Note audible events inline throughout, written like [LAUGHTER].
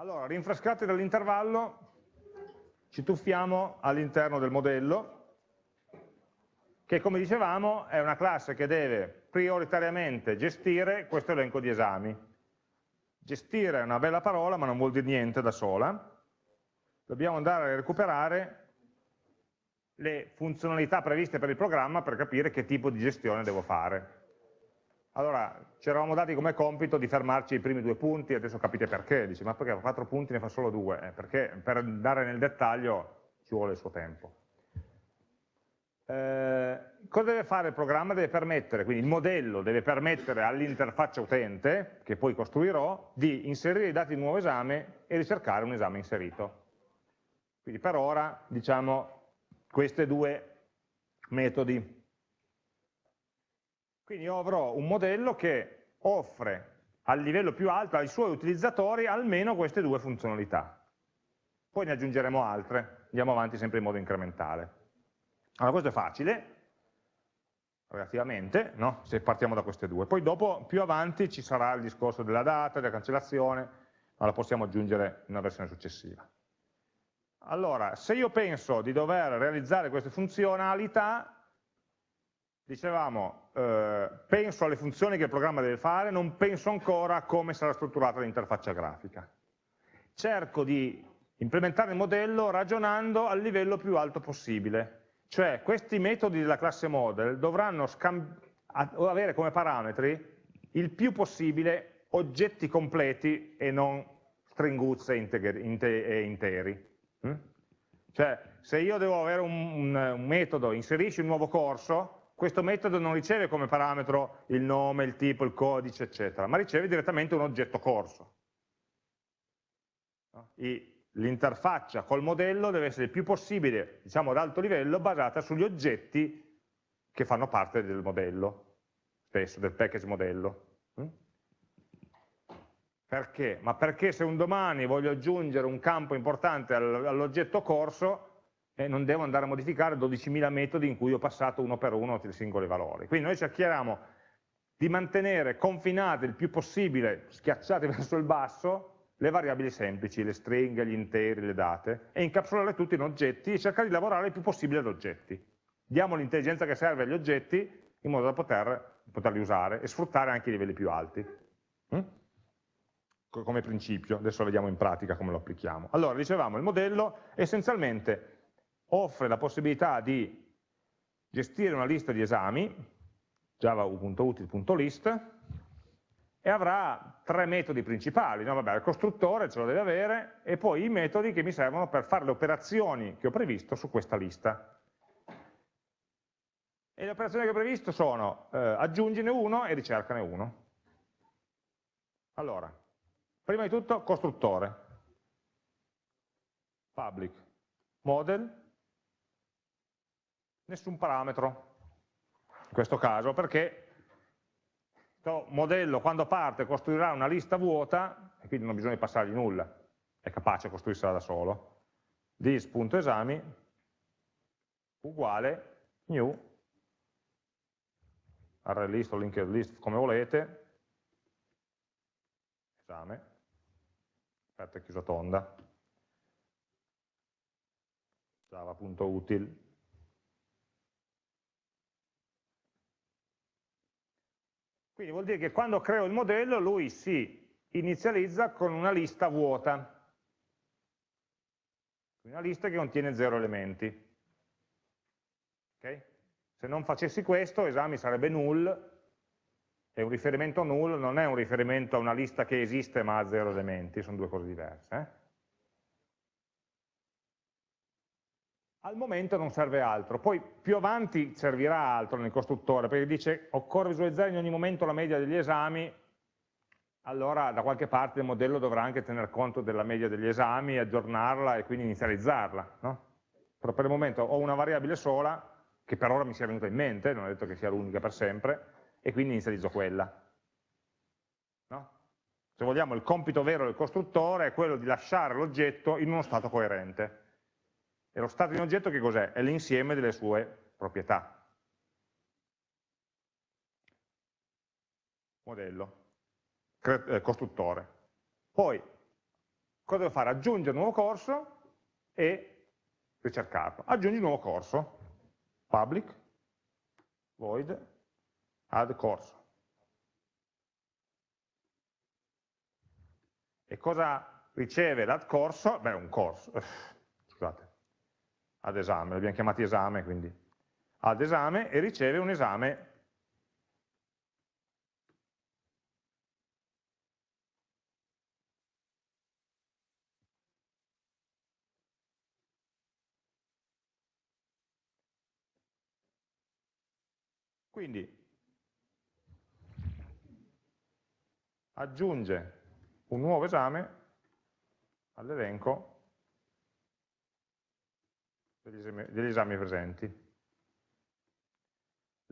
Allora, rinfrescati dall'intervallo, ci tuffiamo all'interno del modello, che come dicevamo è una classe che deve prioritariamente gestire questo elenco di esami. Gestire è una bella parola, ma non vuol dire niente da sola. Dobbiamo andare a recuperare le funzionalità previste per il programma per capire che tipo di gestione devo fare. Allora, ci eravamo dati come compito di fermarci ai primi due punti, adesso capite perché, dice ma perché quattro punti ne fa solo due? Eh, perché per andare nel dettaglio ci vuole il suo tempo. Eh, cosa deve fare il programma? Deve permettere, quindi il modello deve permettere all'interfaccia utente, che poi costruirò, di inserire i dati di un nuovo esame e ricercare un esame inserito. Quindi per ora, diciamo, questi due metodi. Quindi io avrò un modello che offre al livello più alto ai suoi utilizzatori almeno queste due funzionalità. Poi ne aggiungeremo altre, andiamo avanti sempre in modo incrementale. Allora questo è facile, relativamente, no? se partiamo da queste due. Poi dopo, più avanti, ci sarà il discorso della data, della cancellazione, ma la possiamo aggiungere in una versione successiva. Allora, se io penso di dover realizzare queste funzionalità, dicevamo, eh, penso alle funzioni che il programma deve fare, non penso ancora a come sarà strutturata l'interfaccia grafica. Cerco di implementare il modello ragionando al livello più alto possibile, cioè questi metodi della classe model dovranno avere come parametri il più possibile oggetti completi e non stringuzze e interi. Mm? Cioè, se io devo avere un, un, un metodo, inserisci un nuovo corso, questo metodo non riceve come parametro il nome, il tipo, il codice, eccetera, ma riceve direttamente un oggetto corso. L'interfaccia col modello deve essere il più possibile, diciamo ad alto livello, basata sugli oggetti che fanno parte del modello, spesso del package modello. Mm? Perché? Ma perché se un domani voglio aggiungere un campo importante all'oggetto corso, eh, non devo andare a modificare 12.000 metodi in cui ho passato uno per uno i singoli valori. Quindi noi cerchiamo di mantenere confinate il più possibile, schiacciate [LAUGHS] verso il basso, le variabili semplici, le stringhe, gli interi, le date, e incapsulare tutti in oggetti e cercare di lavorare il più possibile ad oggetti. Diamo l'intelligenza che serve agli oggetti in modo da poter, poterli usare e sfruttare anche i livelli più alti. Mm? come principio, adesso vediamo in pratica come lo applichiamo. Allora, dicevamo, il modello essenzialmente offre la possibilità di gestire una lista di esami, java.util.list, e avrà tre metodi principali, no? Vabbè, il costruttore ce lo deve avere, e poi i metodi che mi servono per fare le operazioni che ho previsto su questa lista. E le operazioni che ho previsto sono eh, aggiungine uno e ricercane uno. Allora, Prima di tutto costruttore, public, model, nessun parametro, in questo caso, perché il modello quando parte costruirà una lista vuota, e quindi non di passargli nulla, è capace costruirsela da solo, this.esami uguale new, array list o linked list come volete, esame, aperta e chiusa tonda, java.util. Quindi vuol dire che quando creo il modello lui si inizializza con una lista vuota, una lista che contiene zero elementi. Okay? Se non facessi questo, esami sarebbe null, e un riferimento null non è un riferimento a una lista che esiste ma ha zero elementi, sono due cose diverse. Eh? Al momento non serve altro, poi più avanti servirà altro nel costruttore, perché dice occorre visualizzare in ogni momento la media degli esami, allora da qualche parte il modello dovrà anche tener conto della media degli esami, aggiornarla e quindi inizializzarla. No? Però per il momento ho una variabile sola, che per ora mi sia venuta in mente, non è detto che sia l'unica per sempre, e quindi inizializzo quella. No? Se vogliamo il compito vero del costruttore è quello di lasciare l'oggetto in uno stato coerente. E lo stato di un oggetto che cos'è? È l'insieme delle sue proprietà. Modello, eh, costruttore. Poi, cosa devo fare? Aggiungere un nuovo corso e ricercarlo. Aggiungi un nuovo corso, public, void, add corso. E cosa riceve l'add corso? Beh, un corso, [LAUGHS] ad esame, l'abbiamo chiamato esame, quindi. Ad esame e riceve un esame. Quindi aggiunge un nuovo esame all'elenco degli, degli esami presenti.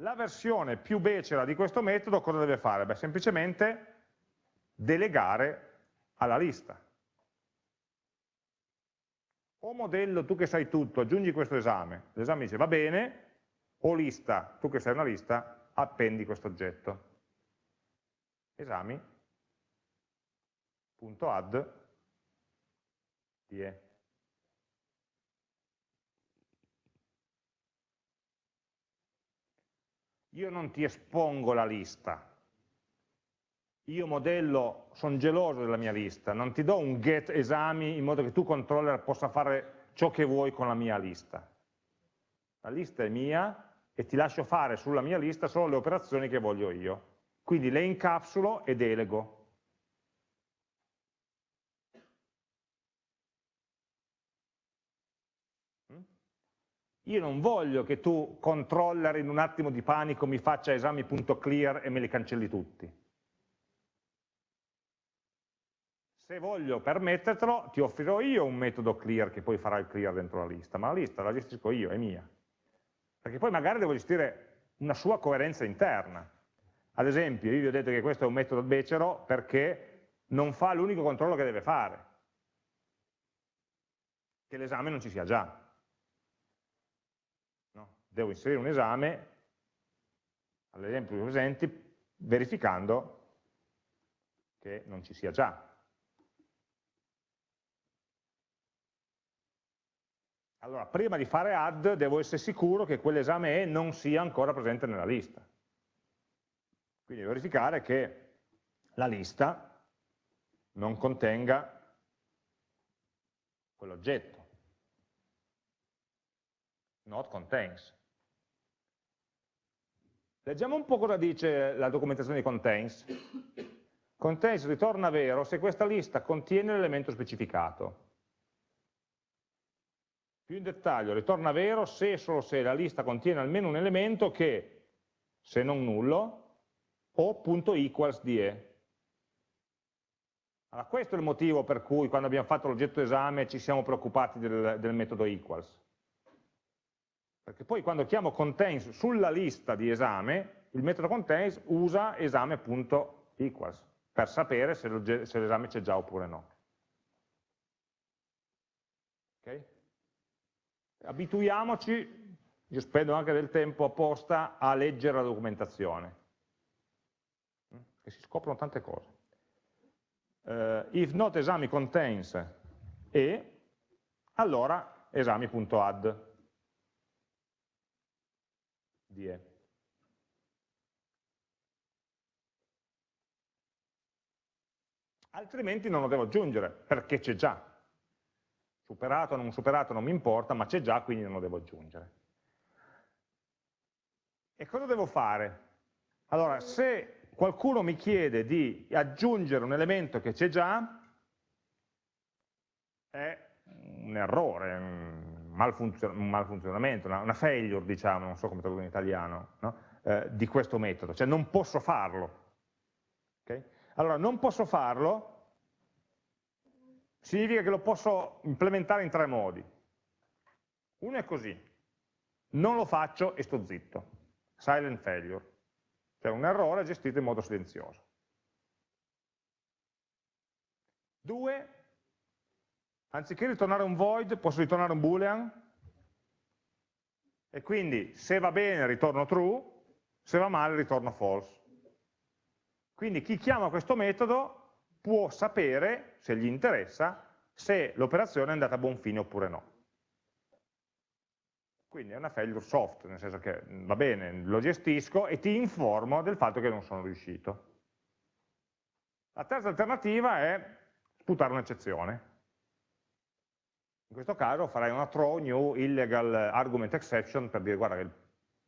La versione più becera di questo metodo cosa deve fare? Beh, semplicemente delegare alla lista. O modello, tu che sai tutto, aggiungi questo esame. L'esame dice va bene, o lista, tu che sei una lista, appendi questo oggetto. Esami.add die. Io non ti espongo la lista, io modello, sono geloso della mia lista, non ti do un get esami in modo che tu controller possa fare ciò che vuoi con la mia lista. La lista è mia, e ti lascio fare sulla mia lista solo le operazioni che voglio io. Quindi le incapsulo e delego. Io non voglio che tu, controller in un attimo di panico, mi faccia esami.clear e me li cancelli tutti. Se voglio permettertelo, ti offrirò io un metodo clear che poi farà il clear dentro la lista, ma la lista la gestisco io, è mia perché poi magari devo gestire una sua coerenza interna. Ad esempio, io vi ho detto che questo è un metodo becero perché non fa l'unico controllo che deve fare, che l'esame non ci sia già. Devo inserire un esame, all'esempio presenti, verificando che non ci sia già. Allora, prima di fare add devo essere sicuro che quell'esame E non sia ancora presente nella lista. Quindi verificare che la lista non contenga quell'oggetto. Not contains. Leggiamo un po' cosa dice la documentazione di contains. Contains ritorna vero se questa lista contiene l'elemento specificato. Più in dettaglio, ritorna vero se e solo se la lista contiene almeno un elemento che, se non nullo, o punto equals di E. Allora, questo è il motivo per cui quando abbiamo fatto l'oggetto esame ci siamo preoccupati del, del metodo equals. Perché poi quando chiamo contains sulla lista di esame, il metodo contains usa esame.equals per sapere se l'esame c'è già oppure no. Okay? abituiamoci, io spendo anche del tempo apposta a leggere la documentazione, mm? che si scoprono tante cose. Uh, if not esami contains e, allora esami.add di e. Altrimenti non lo devo aggiungere, perché c'è già superato o non superato non mi importa, ma c'è già, quindi non lo devo aggiungere. E cosa devo fare? Allora, se qualcuno mi chiede di aggiungere un elemento che c'è già, è un errore, un, malfunzion un malfunzionamento, una, una, failure, diciamo, non so come tradurre in italiano, no? eh, di questo metodo, cioè non posso farlo. Okay? Allora, non posso farlo significa che lo posso implementare in tre modi. Uno è così, non lo faccio e sto zitto, silent failure, cioè un errore gestito in modo silenzioso. Due, anziché ritornare un void, posso ritornare un boolean, e quindi se va bene ritorno true, se va male ritorno false. Quindi chi chiama questo metodo può sapere, se gli interessa, se l'operazione è andata a buon fine oppure no. Quindi è una failure soft, nel senso che va bene, lo gestisco e ti informo del fatto che non sono riuscito. La terza alternativa è sputare un'eccezione. In questo caso farai una throw new illegal argument exception per dire guarda che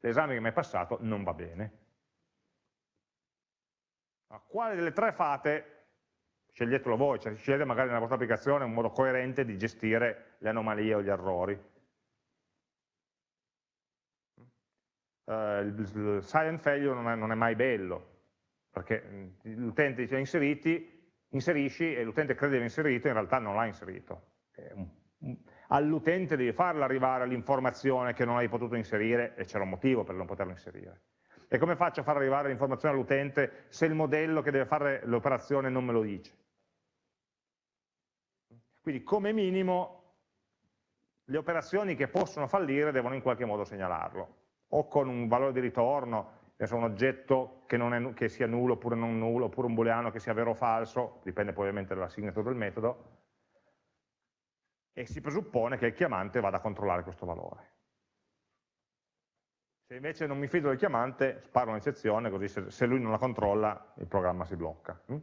l'esame che mi è passato non va bene. A quale delle tre fate? Sceglietelo voi, cioè scegliete magari nella vostra applicazione un modo coerente di gestire le anomalie o gli errori. Uh, il silent failure non è, non è mai bello, perché l'utente dice inseriti, inserisci e l'utente crede di aver inserito, in realtà non l'ha inserito. All'utente devi farla arrivare l'informazione che non hai potuto inserire e c'era un motivo per non poterlo inserire. E come faccio a far arrivare l'informazione all'utente se il modello che deve fare l'operazione non me lo dice? Quindi come minimo le operazioni che possono fallire devono in qualche modo segnalarlo, o con un valore di ritorno, un oggetto che, è, che, sia nullo oppure non nullo, oppure un booleano che sia vero o falso, dipende poi ovviamente dalla signature del metodo, e si presuppone che il chiamante vada a controllare questo valore. Se invece non mi fido del chiamante, sparo un'eccezione, così se, lui non la controlla il programma si blocca. Mm?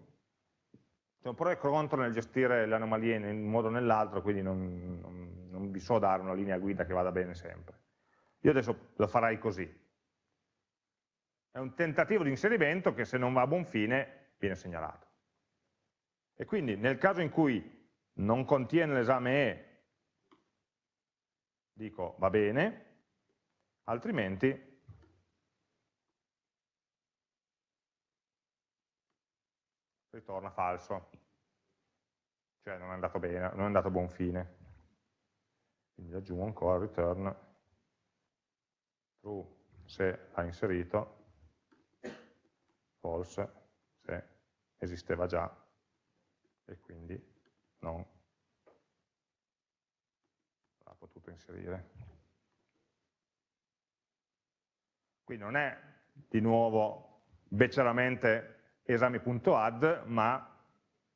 C'è un pro contro nel gestire le anomalie in un modo o nell'altro, quindi non, non, non vi so dare una linea guida che vada bene sempre. Io adesso lo farei così, è un tentativo di inserimento che se non va a buon fine viene segnalato. E quindi nel caso in cui non contiene l'esame E, dico va bene, altrimenti ritorna falso, cioè non è andato bene, non è andato a buon fine. Quindi aggiungo ancora return true se ha inserito false se esisteva già. E quindi non l'ha potuto inserire. Qui non è di nuovo becceramente esami.add, ma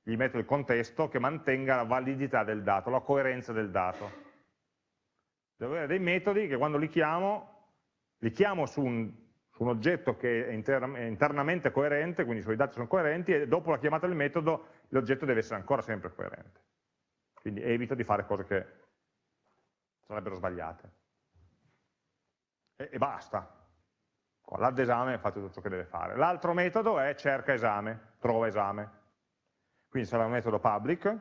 gli metto il contesto che mantenga la validità del dato, la coerenza del dato. Devo avere dei metodi che quando li chiamo, li chiamo su un un oggetto che è internamente coerente, quindi i suoi dati sono coerenti, e dopo la chiamata del metodo l'oggetto deve essere ancora sempre coerente. Quindi evito di fare cose che sarebbero sbagliate. E, e basta. Con l'add esame fa tutto ciò che deve fare. L'altro metodo è cerca esame, trova esame. Quindi sarà un metodo public,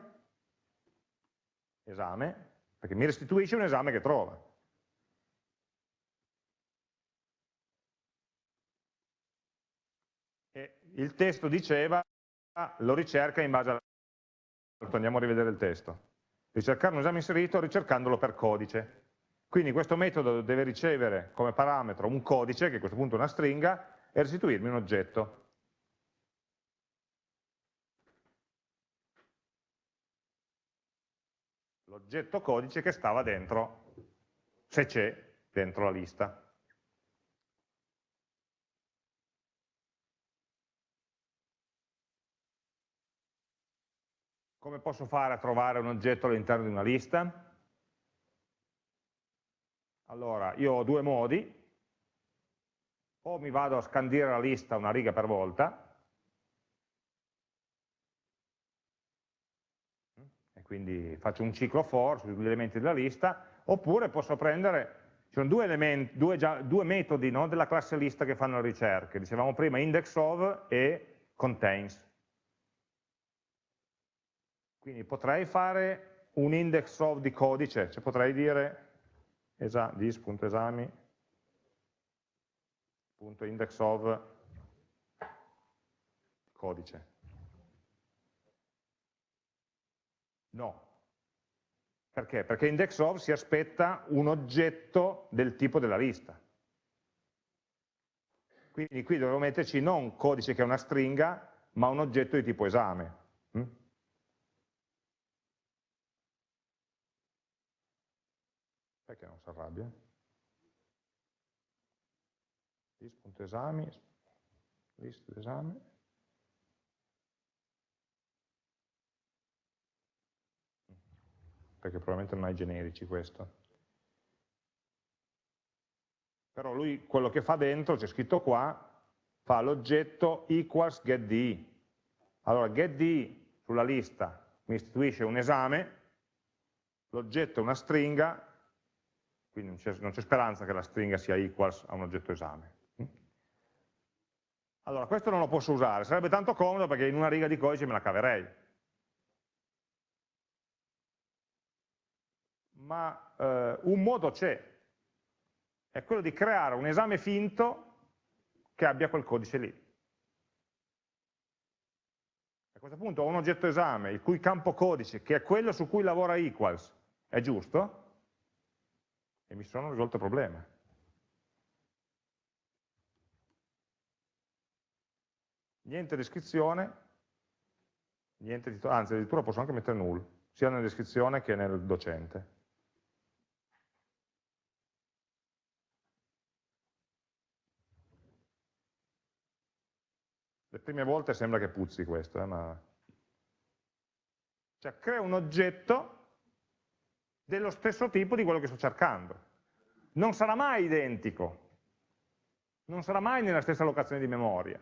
esame, perché mi restituisce un esame che trova. il testo diceva lo ricerca in base a... Andiamo a rivedere il testo. Ricercare un esame inserito ricercandolo per codice. Quindi questo metodo deve ricevere come parametro un codice, che a questo punto è una stringa, e restituirmi un oggetto. L'oggetto codice che stava dentro, se c'è, dentro la lista. Come posso fare a trovare un oggetto all'interno di una lista? Allora, io ho due modi, o mi vado a scandire la lista una riga per volta, e quindi faccio un ciclo for sugli elementi della lista, oppure posso prendere, ci sono due, elementi, due, già, due metodi no, della classe lista che fanno le ricerche, dicevamo prima index of e contains. Quindi potrei fare un index of di codice, cioè potrei dire esa, dis.esami.index of codice. No. Perché? Perché index of si aspetta un oggetto del tipo della lista. Quindi qui dovevo metterci non codice che è una stringa, ma un oggetto di tipo esame. Hm? Arrabbia? List.esami, list d'esame. perché probabilmente non ha generici questo. Però lui quello che fa dentro, c'è scritto qua, fa l'oggetto equals getDE. Allora getDE sulla lista mi istituisce un esame, l'oggetto è una stringa, quindi non c'è speranza che la stringa sia equals a un oggetto esame. Allora, questo non lo posso usare, sarebbe tanto comodo perché in una riga di codice me la caverei. Ma eh, un modo c'è, è quello di creare un esame finto che abbia quel codice lì. A questo punto ho un oggetto esame il cui campo codice, che è quello su cui lavora equals, è giusto, e mi sono risolto il problema. Niente descrizione, niente anzi addirittura posso anche mettere null, sia nella descrizione che nel docente. Le prime volte sembra che puzzi questo, eh, ma... Cioè, crea un oggetto dello stesso tipo di quello che sto cercando. Non sarà mai identico, non sarà mai nella stessa locazione di memoria,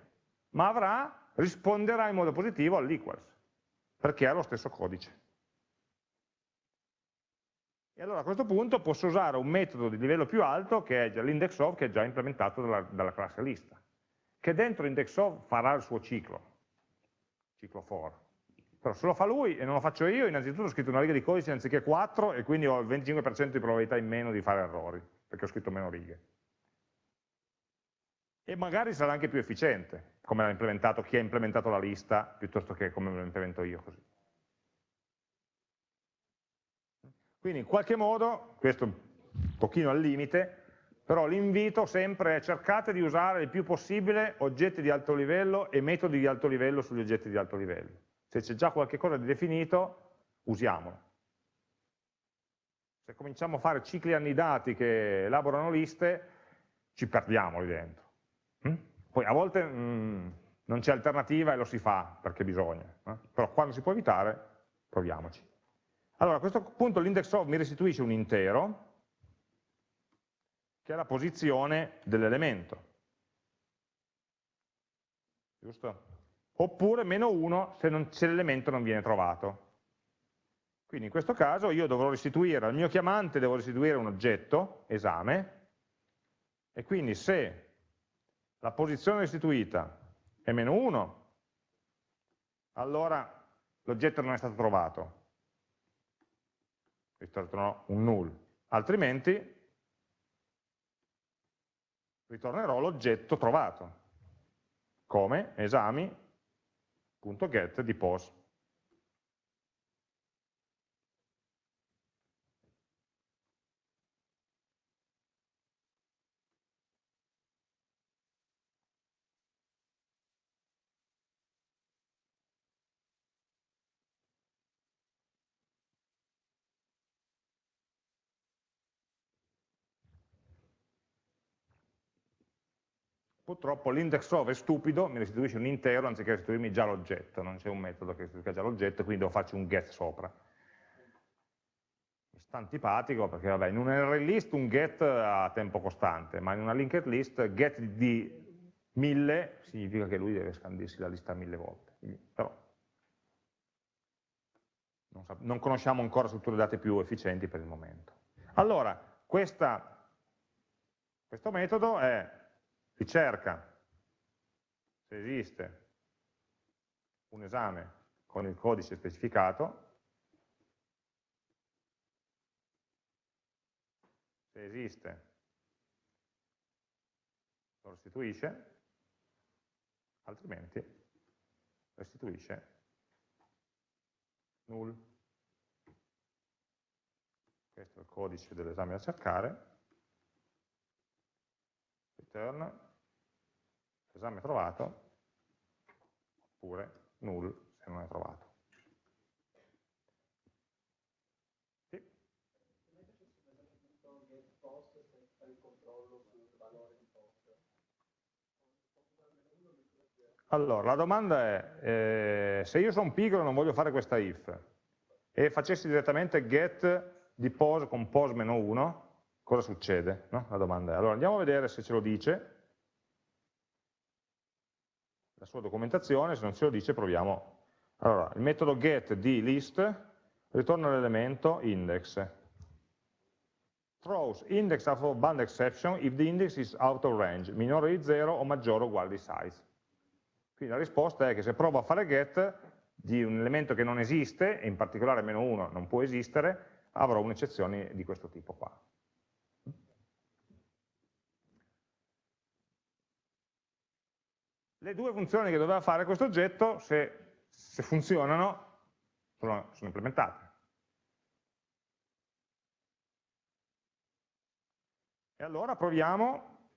ma avrà, risponderà in modo positivo all'equals, perché ha lo stesso codice. E allora a questo punto posso usare un metodo di livello più alto, che è l'index of, che è già implementato dalla, dalla classe lista che dentro index.of farà il suo ciclo, ciclo for. Però se lo fa lui e non lo faccio io, innanzitutto ho scritto una riga di codice anziché 4 e quindi ho il 25% di probabilità in meno di fare errori, perché ho scritto meno righe. E magari sarà anche più efficiente, come l'ha implementato chi ha implementato la lista, piuttosto che come lo implemento io così. Quindi in qualche modo, questo un pochino al limite, però l'invito sempre è cercate di usare il più possibile oggetti di alto livello e metodi di alto livello sugli oggetti di alto livello. Se c'è già qualche cosa di definito, usiamolo. Se cominciamo a fare cicli annidati che elaborano liste, ci perdiamo lì dentro. Mm? Poi a volte mm, non c'è alternativa e lo si fa perché bisogna, eh? però quando si può evitare, proviamoci. Allora a questo punto l'index of mi restituisce un intero, che è la posizione dell'elemento. Giusto? Oppure meno 1 se, se l'elemento non viene trovato. Quindi in questo caso io dovrò restituire, al mio chiamante devo restituire un oggetto, esame, e quindi se la posizione restituita è meno 1, allora l'oggetto non è stato trovato, ritornerò un null, altrimenti ritornerò l'oggetto trovato, come esami.get di pos. Purtroppo l'index of è stupido, mi restituisce un intero anziché restituirmi già l'oggetto, non c'è un metodo che restituisca già l'oggetto, quindi devo farci un get sopra. Sta antipatico perché vabbè, in un array list un get ha tempo costante, ma in una linked list get di 1000 significa che lui deve scandirsi la lista mille volte. Però non, non conosciamo ancora strutture date più efficienti per il momento. Allora, questa, questo metodo è ricerca se esiste un esame con il codice specificato, se esiste lo restituisce, altrimenti restituisce null. Questo è il codice dell'esame da cercare, return esame trovato, oppure null se non è trovato. Sì. Allora, la domanda è, eh, se io sono pigro e non voglio fare questa if, e facessi direttamente get di pose con pose-1, cosa succede? No? La domanda è. Allora andiamo a vedere se ce lo dice, la sua documentazione, se non ce lo dice proviamo. Allora, il metodo get di list ritorna l'elemento index. Throws index of bound exception if the index is out of range, minore di 0 o maggiore o uguale di size. Quindi la risposta è che se provo a fare get di un elemento che non esiste, e in particolare meno 1 non può esistere, avrò un'eccezione di questo tipo qua. Le due funzioni che doveva fare questo oggetto, se, se funzionano, sono, sono implementate. E allora proviamo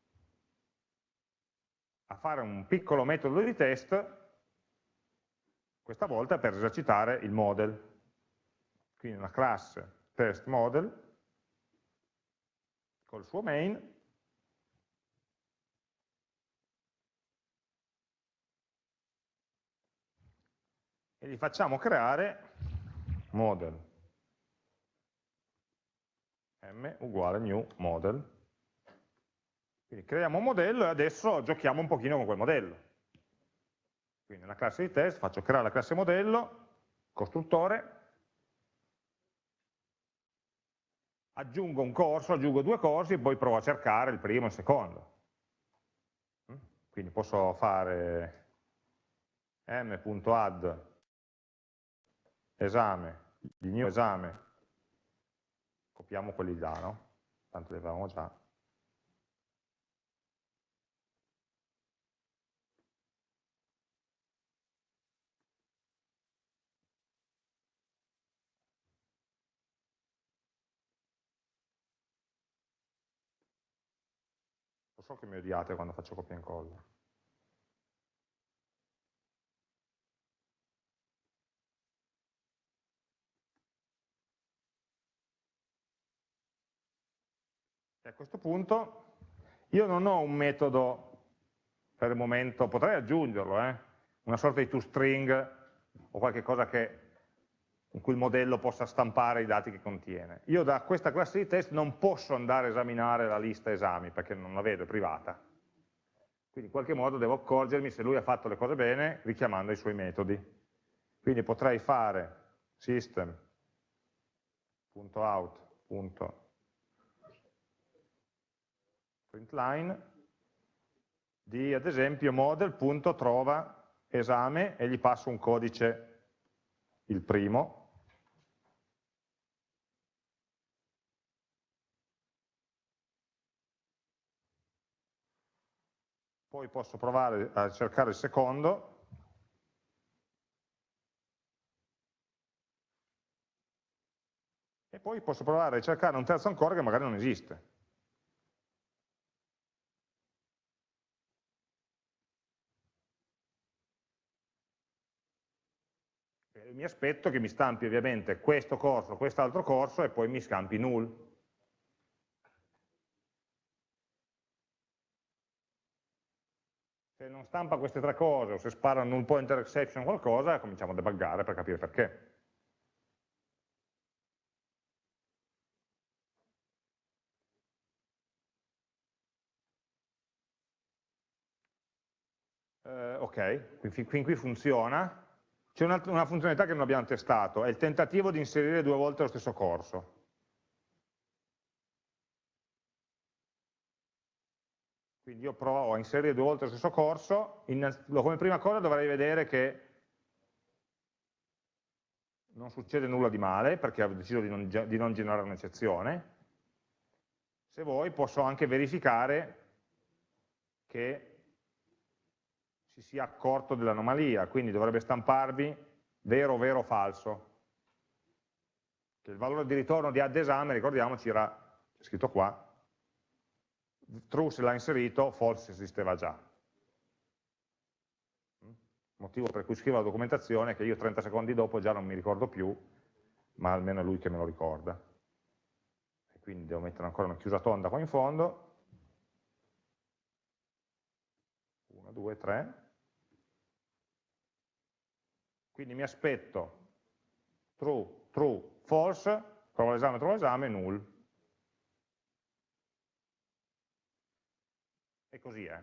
a fare un piccolo metodo di test, questa volta per esercitare il model. Quindi una classe test model col suo main e gli facciamo creare model m uguale new model. Quindi creiamo un modello e adesso giochiamo un pochino con quel modello. Quindi nella classe di test faccio creare la classe modello, costruttore, aggiungo un corso, aggiungo due corsi e poi provo a cercare il primo e il secondo. Quindi posso fare m.add esame, di new esame, copiamo quelli là, no? Tanto li avevamo già. Lo so che mi odiate quando faccio copia e incolla. A questo punto io non ho un metodo per il momento, potrei aggiungerlo, eh? una sorta di toString o qualche cosa che, in cui il modello possa stampare i dati che contiene. Io da questa classe di test non posso andare a esaminare la lista esami perché non la vedo, è privata. Quindi in qualche modo devo accorgermi se lui ha fatto le cose bene richiamando i suoi metodi. Quindi potrei fare system.out.println printline di ad esempio model.trova esame e gli passo un codice il primo. Poi posso provare a cercare il secondo. E poi posso provare a cercare un terzo ancora che magari non esiste mi aspetto che mi stampi ovviamente questo corso, quest'altro corso e poi mi scampi null. Se non stampa queste tre cose o se spara null pointer exception qualcosa, cominciamo a debuggare per capire perché. Uh, ok, fin qui funziona, c'è una, una funzionalità che non abbiamo testato, è il tentativo di inserire due volte lo stesso corso. Quindi io provo a inserire due volte lo stesso corso, in, come prima cosa dovrei vedere che non succede nulla di male, perché ho deciso di non, di non generare un'eccezione. Se vuoi posso anche verificare che si sia accorto dell'anomalia, quindi dovrebbe stamparvi vero, vero, falso. Che il valore di ritorno di add esame, ricordiamoci, era scritto qua, true se l'ha inserito, false se esisteva già. Motivo per cui scrivo la documentazione che io 30 secondi dopo già non mi ricordo più, ma almeno è lui che me lo ricorda. E quindi devo mettere ancora una chiusa tonda qua in fondo. 1, 2, 3. Quindi mi aspetto true true, false, trova l'esame, trova l'esame, null. E così è.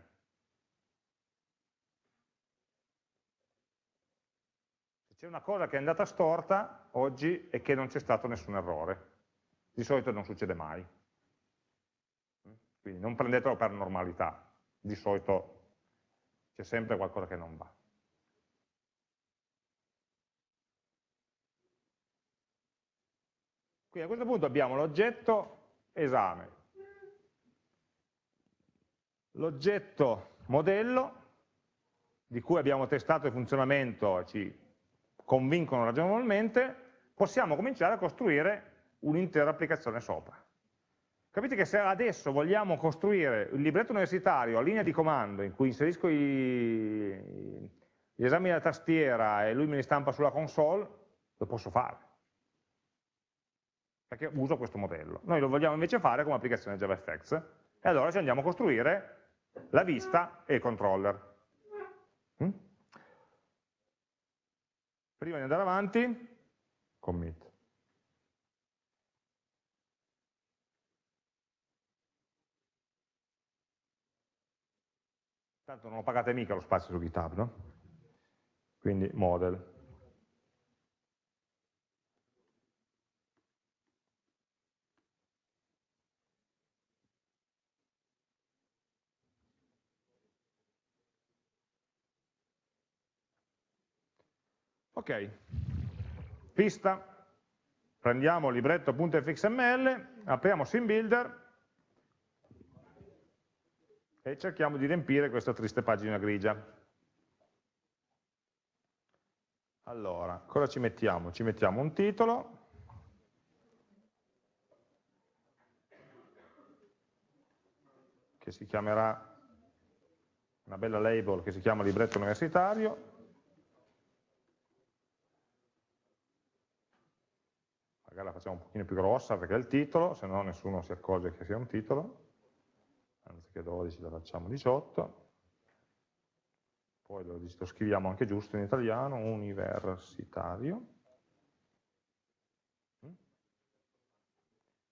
Se c'è una cosa che è andata storta oggi è che non c'è stato nessun errore. Di solito non succede mai. Quindi non prendetelo per normalità, di solito c'è sempre qualcosa che non va. Quindi a questo punto abbiamo l'oggetto esame, l'oggetto modello, di cui abbiamo testato il funzionamento e ci convincono ragionevolmente, possiamo cominciare a costruire un'intera applicazione sopra. Capite che se adesso vogliamo costruire il libretto universitario a linea di comando in cui inserisco i, gli esami della tastiera e lui me li stampa sulla console, lo posso fare. Perché uso questo modello. Noi lo vogliamo invece fare come applicazione JavaFX e allora ci andiamo a costruire la vista e il controller. Mm? Prima di andare avanti, commit. Tanto non lo pagate mica lo spazio su GitHub, no? Quindi model. Ok, pista, prendiamo libretto.fxml, apriamo SimBuilder e cerchiamo di riempire questa triste pagina grigia. Allora, cosa ci mettiamo? Ci mettiamo un titolo, che si chiamerà, una bella label che si chiama libretto universitario, magari la facciamo un pochino più grossa perché è il titolo, se no nessuno si accorge che sia un titolo, anziché 12 la facciamo 18, poi lo, lo scriviamo anche giusto in italiano, universitario,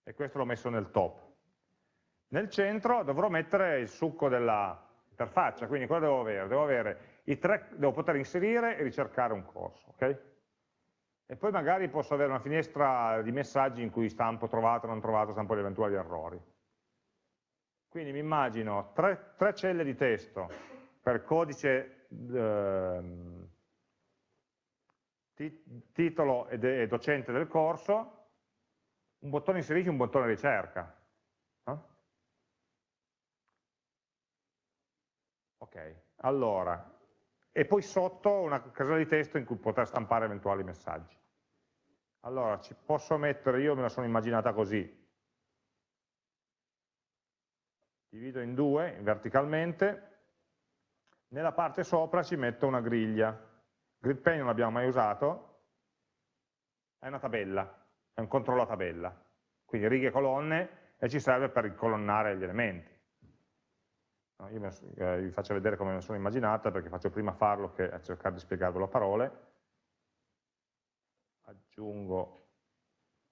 e questo l'ho messo nel top. Nel centro dovrò mettere il succo dell'interfaccia, quindi cosa devo avere? Devo, avere tre, devo poter inserire e ricercare un corso, ok? E poi magari posso avere una finestra di messaggi in cui stampo trovato, non trovato, stampo gli eventuali errori. Quindi mi immagino tre, tre celle di testo per codice eh, titolo e docente del corso, un bottone inserisci e un bottone ricerca. Eh? Ok, allora, e poi sotto una casella di testo in cui poter stampare eventuali messaggi. Allora, ci posso mettere, io me la sono immaginata così, divido in due verticalmente, nella parte sopra ci metto una griglia. Grid pane non l'abbiamo mai usato, è una tabella, è un controllo a tabella, quindi righe e colonne e ci serve per incolonnare gli elementi. No, io eh, vi faccio vedere come me la sono immaginata perché faccio prima farlo che a cercare di spiegarvelo a parole. Aggiungo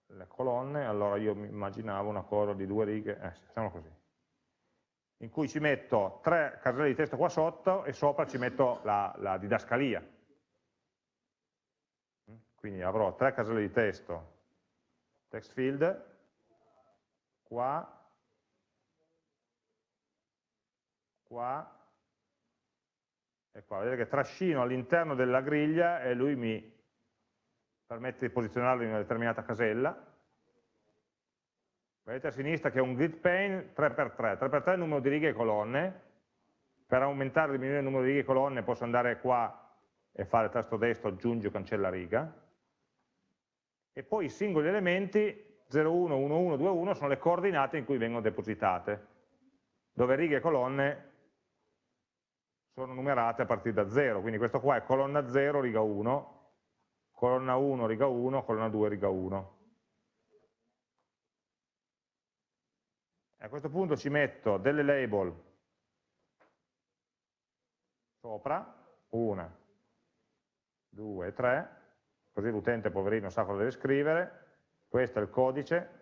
le colonne, allora io mi immaginavo una cosa di due righe, eh, facciamo così. In cui ci metto tre caselle di testo qua sotto e sopra ci metto la, la didascalia. Quindi avrò tre caselle di testo, text field, qua, qua. E qua. Vedete che trascino all'interno della griglia e lui mi permette di posizionarlo in una determinata casella. Vedete a sinistra che è un grid pane 3x3, 3x3 è il numero di righe e colonne, per aumentare o diminuire il numero di righe e colonne posso andare qua e fare tasto destro, aggiungi o cancella riga, e poi i singoli elementi 0, 1, 1, 1, 2, 1 sono le coordinate in cui vengono depositate, dove righe e colonne sono numerate a partire da 0, quindi questo qua è colonna 0, riga 1, colonna 1, riga 1, colonna 2, riga 1. a questo punto ci metto delle label sopra, una, due, tre, così l'utente poverino sa cosa deve scrivere, questo è il codice,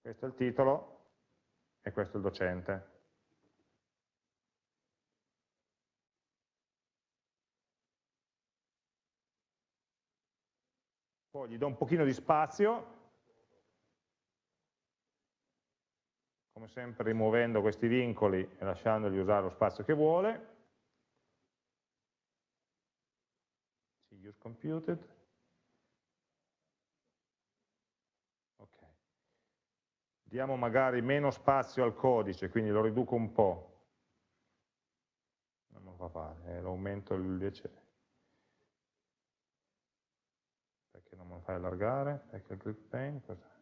questo è il titolo e questo è il docente. Poi gli do un pochino di spazio, come sempre rimuovendo questi vincoli e lasciandogli usare lo spazio che vuole. Use computed. Okay. Diamo magari meno spazio al codice, quindi lo riduco un po'. Non lo fa fare, eh, lo aumento invece perché non me lo fai allargare, perché il grip pane, cos'è?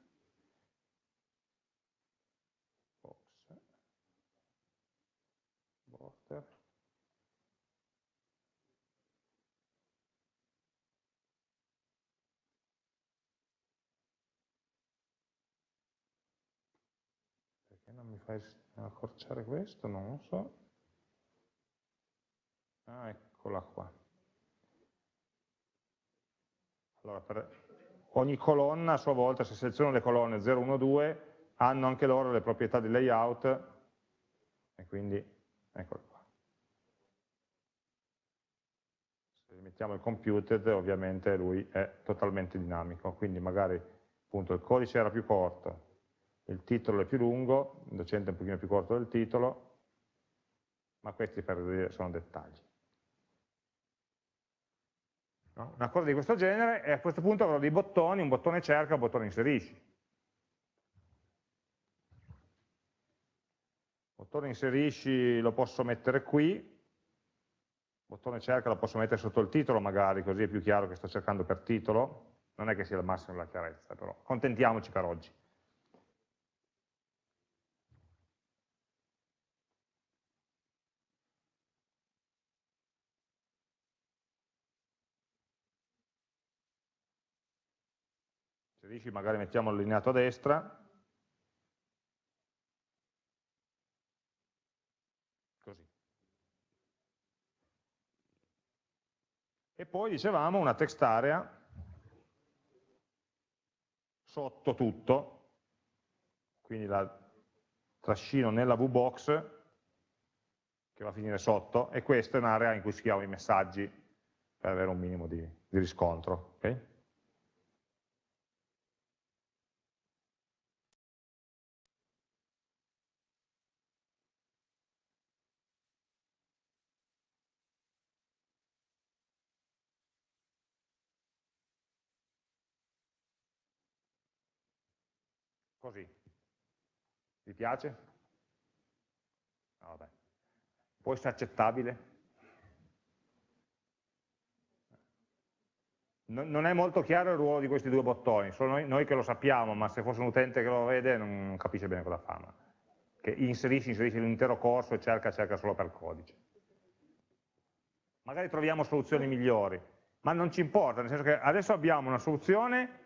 non mi fai accorciare questo? Non lo so. Ah, eccola qua. Allora, per ogni colonna a sua volta, se seleziono le colonne 0, 1, 2, hanno anche loro le proprietà di layout, e quindi, eccolo qua. Se mettiamo il computed, ovviamente lui è totalmente dinamico, quindi magari appunto il codice era più corto, il titolo è più lungo, il docente è un pochino più corto del titolo, ma questi per dire sono dettagli. No? Una cosa di questo genere e a questo punto avrò dei bottoni, un bottone cerca, un bottone inserisci. Bottone inserisci lo posso mettere qui, bottone cerca lo posso mettere sotto il titolo magari, così è più chiaro che sto cercando per titolo, non è che sia il massimo della chiarezza, però contentiamoci per oggi. Inserisci, magari mettiamo allineato a destra, così. E poi dicevamo una text area sotto tutto, quindi la trascino nella VBox che va a finire sotto, e questa è un'area in cui scriviamo i messaggi per avere un minimo di, di riscontro. Okay? Così. Vi piace? No, vabbè. Può essere accettabile? Non è molto chiaro il ruolo di questi due bottoni, solo noi, noi, che lo sappiamo, ma se fosse un utente che lo vede non capisce bene cosa fanno. Che inserisci, inserisci l'intero corso e cerca, cerca solo per codice. Magari troviamo soluzioni migliori, ma non ci importa, nel senso che adesso abbiamo una soluzione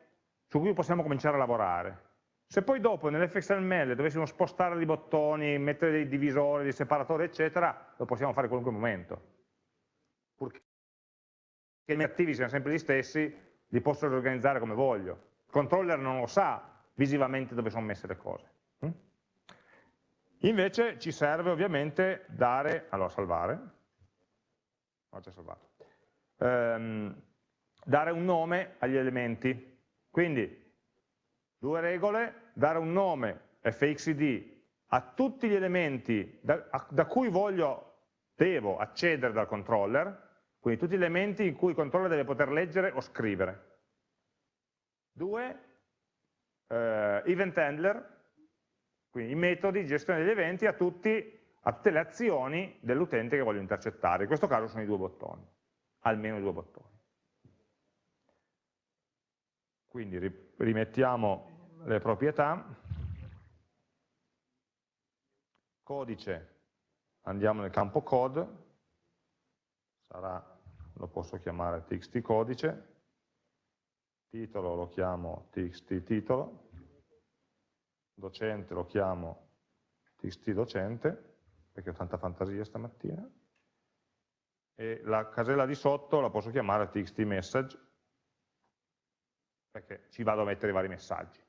su cui possiamo cominciare a lavorare. Se poi dopo nell'fxml dovessimo spostare dei bottoni, mettere dei divisori, dei separatori, eccetera, lo possiamo fare in qualunque momento. Purché i miei attivi siano sempre gli stessi, li posso riorganizzare come voglio. Il controller non lo sa visivamente dove sono messe le cose. Mm? Invece ci serve ovviamente dare, allora salvare, ho già salvato, ehm, dare un nome agli elementi. Quindi Due regole, dare un nome fxid a tutti gli elementi da, a, da cui voglio, devo accedere dal controller, quindi tutti gli elementi in cui il controller deve poter leggere o scrivere. Due, eh, event handler, quindi i metodi di gestione degli eventi a, tutti, a tutte le azioni dell'utente che voglio intercettare. In questo caso sono i due bottoni, almeno i due bottoni. Quindi rimettiamo le proprietà, codice, andiamo nel campo code, sarà, lo posso chiamare txt codice, titolo lo chiamo txt titolo, docente lo chiamo txt docente, perché ho tanta fantasia stamattina, e la casella di sotto la posso chiamare txt message, perché ci vado a mettere i vari messaggi.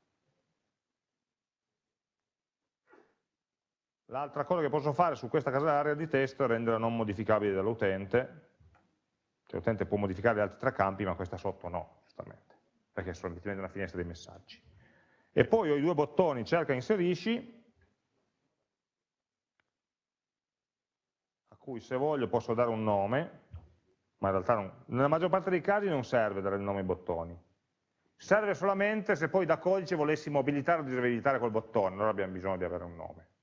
L'altra cosa che posso fare su questa casellarea di testo è renderla non modificabile dall'utente, cioè l'utente può modificare gli altri tre campi, ma questa sotto no, giustamente, perché è solamente una finestra dei messaggi. E poi ho i due bottoni cerca e inserisci, a cui se voglio posso dare un nome, ma in realtà non, nella maggior parte dei casi non serve dare il nome ai bottoni. Serve solamente se poi da codice volessimo abilitare o disabilitare quel bottone, allora abbiamo bisogno di avere un nome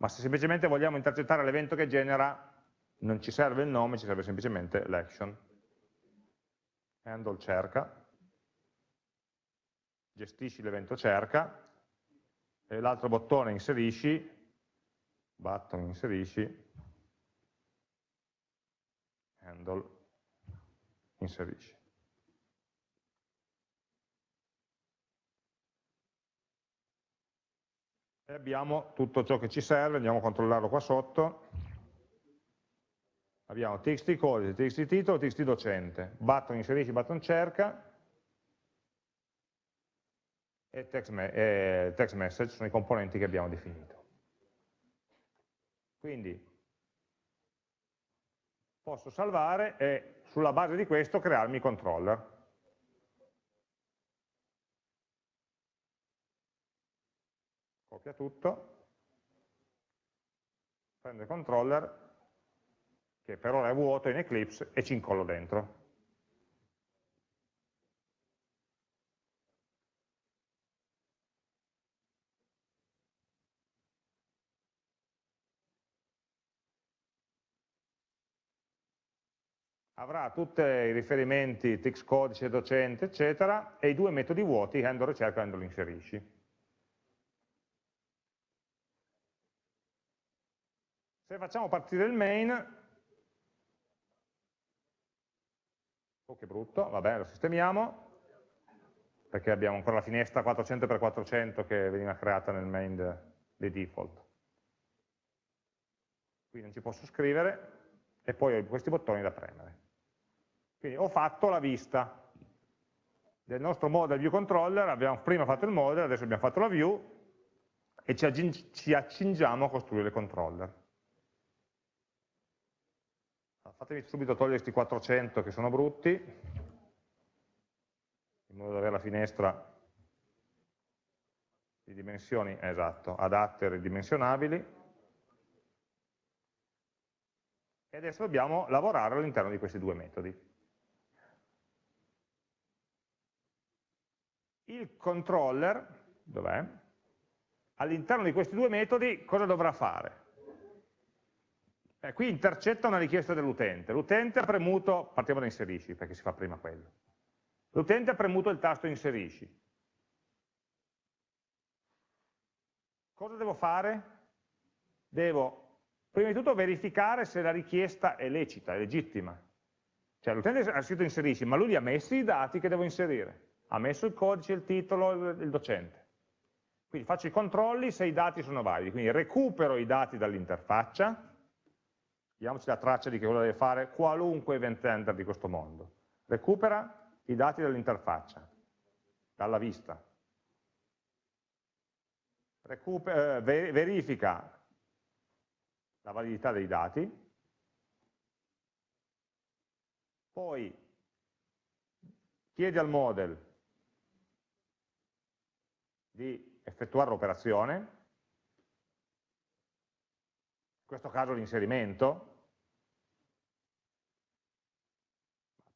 ma se semplicemente vogliamo intercettare l'evento che genera, non ci serve il nome, ci serve semplicemente l'action. Handle cerca, gestisci l'evento cerca, e l'altro bottone inserisci, button inserisci, handle inserisci. E abbiamo tutto ciò che ci serve, andiamo a controllarlo qua sotto, abbiamo txt codice, txt titolo, txt docente, button inserisci, button cerca e text, me e text message sono i componenti che abbiamo definito. Quindi posso salvare e sulla base di questo crearmi i controller. Copia tutto, prendo il controller, che per ora è vuoto in Eclipse, e ci incollo dentro. avrà tutti i riferimenti txt codice, docente, eccetera, e i due metodi vuoti, handle ricerca e handle inserisci. Se facciamo partire il main, oh che brutto, vabbè lo sistemiamo, perché abbiamo ancora la finestra 400x400 che veniva creata nel main di default. Qui non ci posso scrivere, e poi ho questi bottoni da premere. Quindi ho fatto la vista del nostro model view controller, abbiamo prima fatto il model, adesso abbiamo fatto la view, e ci accingiamo a costruire il controller fatemi subito togliere questi 400 che sono brutti, in modo da avere la finestra di dimensioni, esatto, adatte e ridimensionabili. E adesso dobbiamo lavorare all'interno di questi due metodi. Il controller, dov'è? All'interno di questi due metodi cosa dovrà fare? Eh, qui intercetta una richiesta dell'utente. L'utente ha premuto, partiamo da inserisci perché si fa prima quello. L'utente ha premuto il tasto inserisci. Cosa devo fare? Devo prima di tutto verificare se la richiesta è lecita, è legittima. Cioè l'utente ha scritto inserisci, ma lui ha messi i dati che devo inserire. Ha messo il codice, il titolo, il docente. Quindi faccio i controlli se i dati sono validi. Quindi recupero i dati dall'interfaccia, diamoci la traccia di che cosa deve fare qualunque event handler di questo mondo. Recupera i dati dall'interfaccia, dalla vista. Recupera, eh, verifica la validità dei dati, poi chiede al model di effettuare l'operazione, in questo caso l'inserimento,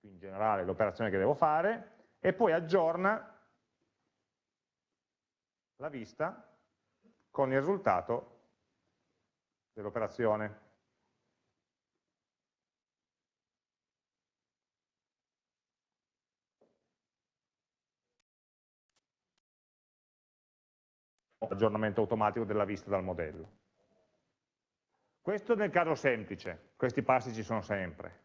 in generale l'operazione che devo fare, e poi aggiorna la vista con il risultato dell'operazione. aggiornamento automatico della vista dal modello. Questo nel caso semplice, questi passi ci sono sempre.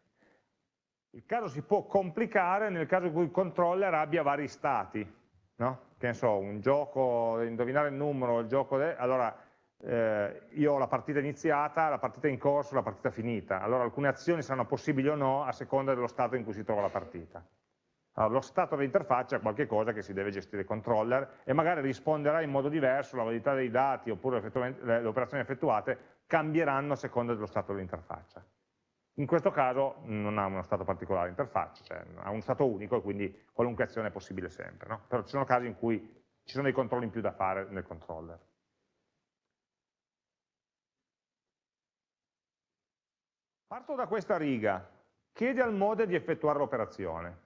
Il caso si può complicare nel caso in cui il controller abbia vari stati, no? che ne so, un gioco, indovinare il numero, il gioco, de... allora eh, io ho la partita iniziata, la partita in corso, la partita finita, allora alcune azioni saranno possibili o no a seconda dello stato in cui si trova la partita. Allora, lo stato dell'interfaccia è qualcosa che si deve gestire il controller e magari risponderà in modo diverso, la validità dei dati oppure le operazioni effettuate cambieranno a seconda dello stato dell'interfaccia. In questo caso non ha uno stato particolare l'interfaccia, cioè ha un stato unico e quindi qualunque azione è possibile sempre. No? Però ci sono casi in cui ci sono dei controlli in più da fare nel controller. Parto da questa riga, chiedi al model di effettuare l'operazione,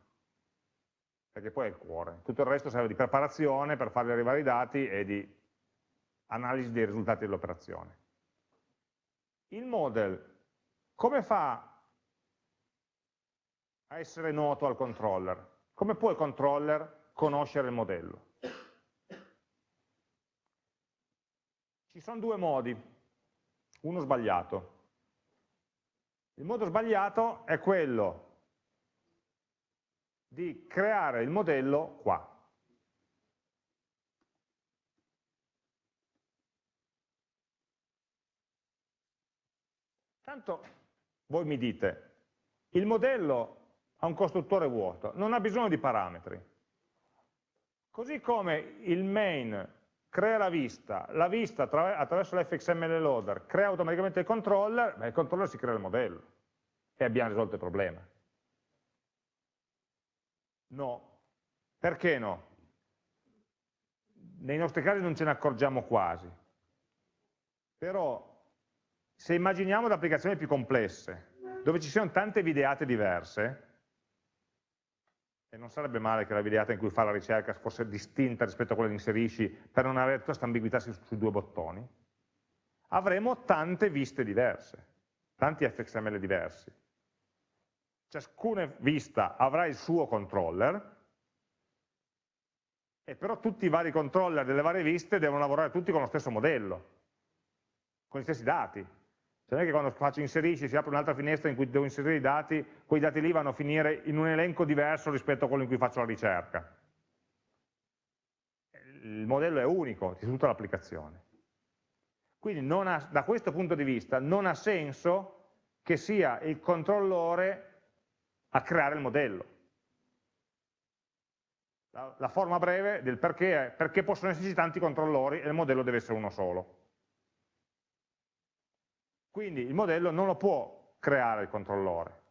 perché poi è il cuore. Tutto il resto serve di preparazione per fargli arrivare i dati e di analisi dei risultati dell'operazione. Il model come fa a essere noto al controller? Come può il controller conoscere il modello? Ci sono due modi, uno sbagliato. Il modo sbagliato è quello di creare il modello qua. Tanto voi mi dite, il modello ha un costruttore vuoto, non ha bisogno di parametri. Così come il main crea la vista, la vista attraverso l'fxml loader crea automaticamente il controller, beh, il controller si crea il modello e abbiamo risolto il problema. No. Perché no? Nei nostri casi non ce ne accorgiamo quasi. Però se immaginiamo le applicazioni più complesse, dove ci siano tante videate diverse, e non sarebbe male che la videata in cui fa la ricerca fosse distinta rispetto a quella che inserisci per non avere tutta questa ambiguità su, su due bottoni, avremo tante viste diverse, tanti fxml diversi. Ciascuna vista avrà il suo controller, e però tutti i vari controller delle varie viste devono lavorare tutti con lo stesso modello, con gli stessi dati. Non è che quando faccio inserisci si apre un'altra finestra in cui devo inserire i dati, quei dati lì vanno a finire in un elenco diverso rispetto a quello in cui faccio la ricerca. Il modello è unico di tutta l'applicazione. Quindi ha, da questo punto di vista non ha senso che sia il controllore a creare il modello. La, la forma breve del perché è perché possono esserci tanti controllori e il modello deve essere uno solo. Quindi il modello non lo può creare il controllore,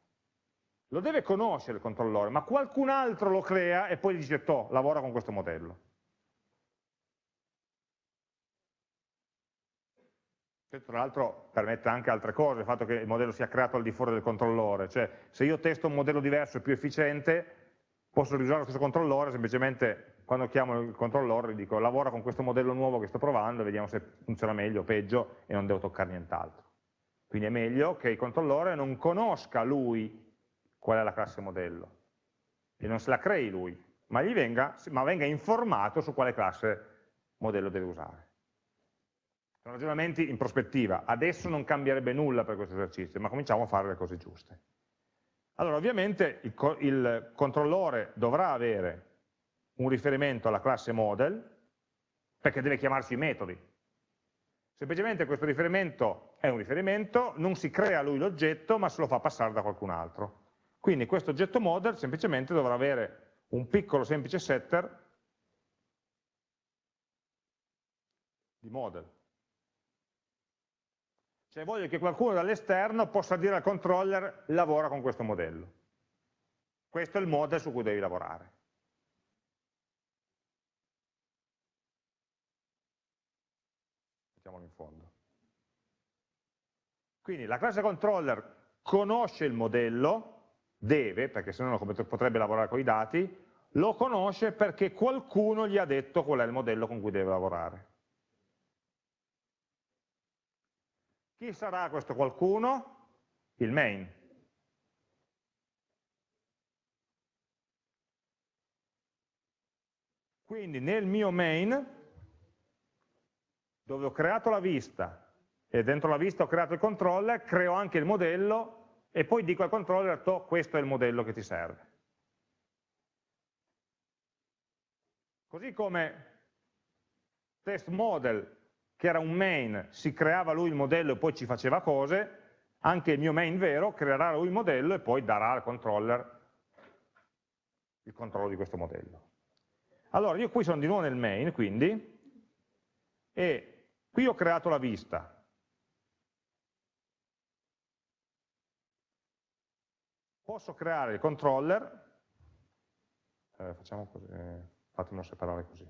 lo deve conoscere il controllore, ma qualcun altro lo crea e poi gli dice, to, lavora con questo modello. Tra l'altro permette anche altre cose, il fatto che il modello sia creato al di fuori del controllore, cioè se io testo un modello diverso e più efficiente, posso riusare lo stesso controllore, semplicemente quando chiamo il controllore gli dico lavora con questo modello nuovo che sto provando e vediamo se funziona meglio o peggio e non devo toccare nient'altro. Quindi è meglio che il controllore non conosca lui qual è la classe modello e non se la crei lui, ma, venga, ma venga informato su quale classe modello deve usare. Sono ragionamenti in prospettiva, adesso non cambierebbe nulla per questo esercizio, ma cominciamo a fare le cose giuste. Allora, ovviamente il, il controllore dovrà avere un riferimento alla classe model, perché deve chiamarsi metodi, Semplicemente questo riferimento è un riferimento, non si crea lui l'oggetto, ma se lo fa passare da qualcun altro. Quindi questo oggetto model semplicemente dovrà avere un piccolo semplice setter di model. Cioè voglio che qualcuno dall'esterno possa dire al controller lavora con questo modello. Questo è il model su cui devi lavorare. mettiamolo in fondo. Quindi la classe controller conosce il modello, deve, perché se no potrebbe lavorare con i dati, lo conosce perché qualcuno gli ha detto qual è il modello con cui deve lavorare. Chi sarà questo qualcuno? Il main. Quindi nel mio main dove ho creato la vista e dentro la vista ho creato il controller, creo anche il modello e poi dico al controller, to, questo è il modello che ti serve. Così come test model, che era un main, si creava lui il modello e poi ci faceva cose, anche il mio main vero creerà lui il modello e poi darà al controller il controllo di questo modello. Allora, io qui sono di nuovo nel main, quindi, e qui ho creato la vista. Posso creare il controller, eh, facciamo così, eh, fatemelo separare così.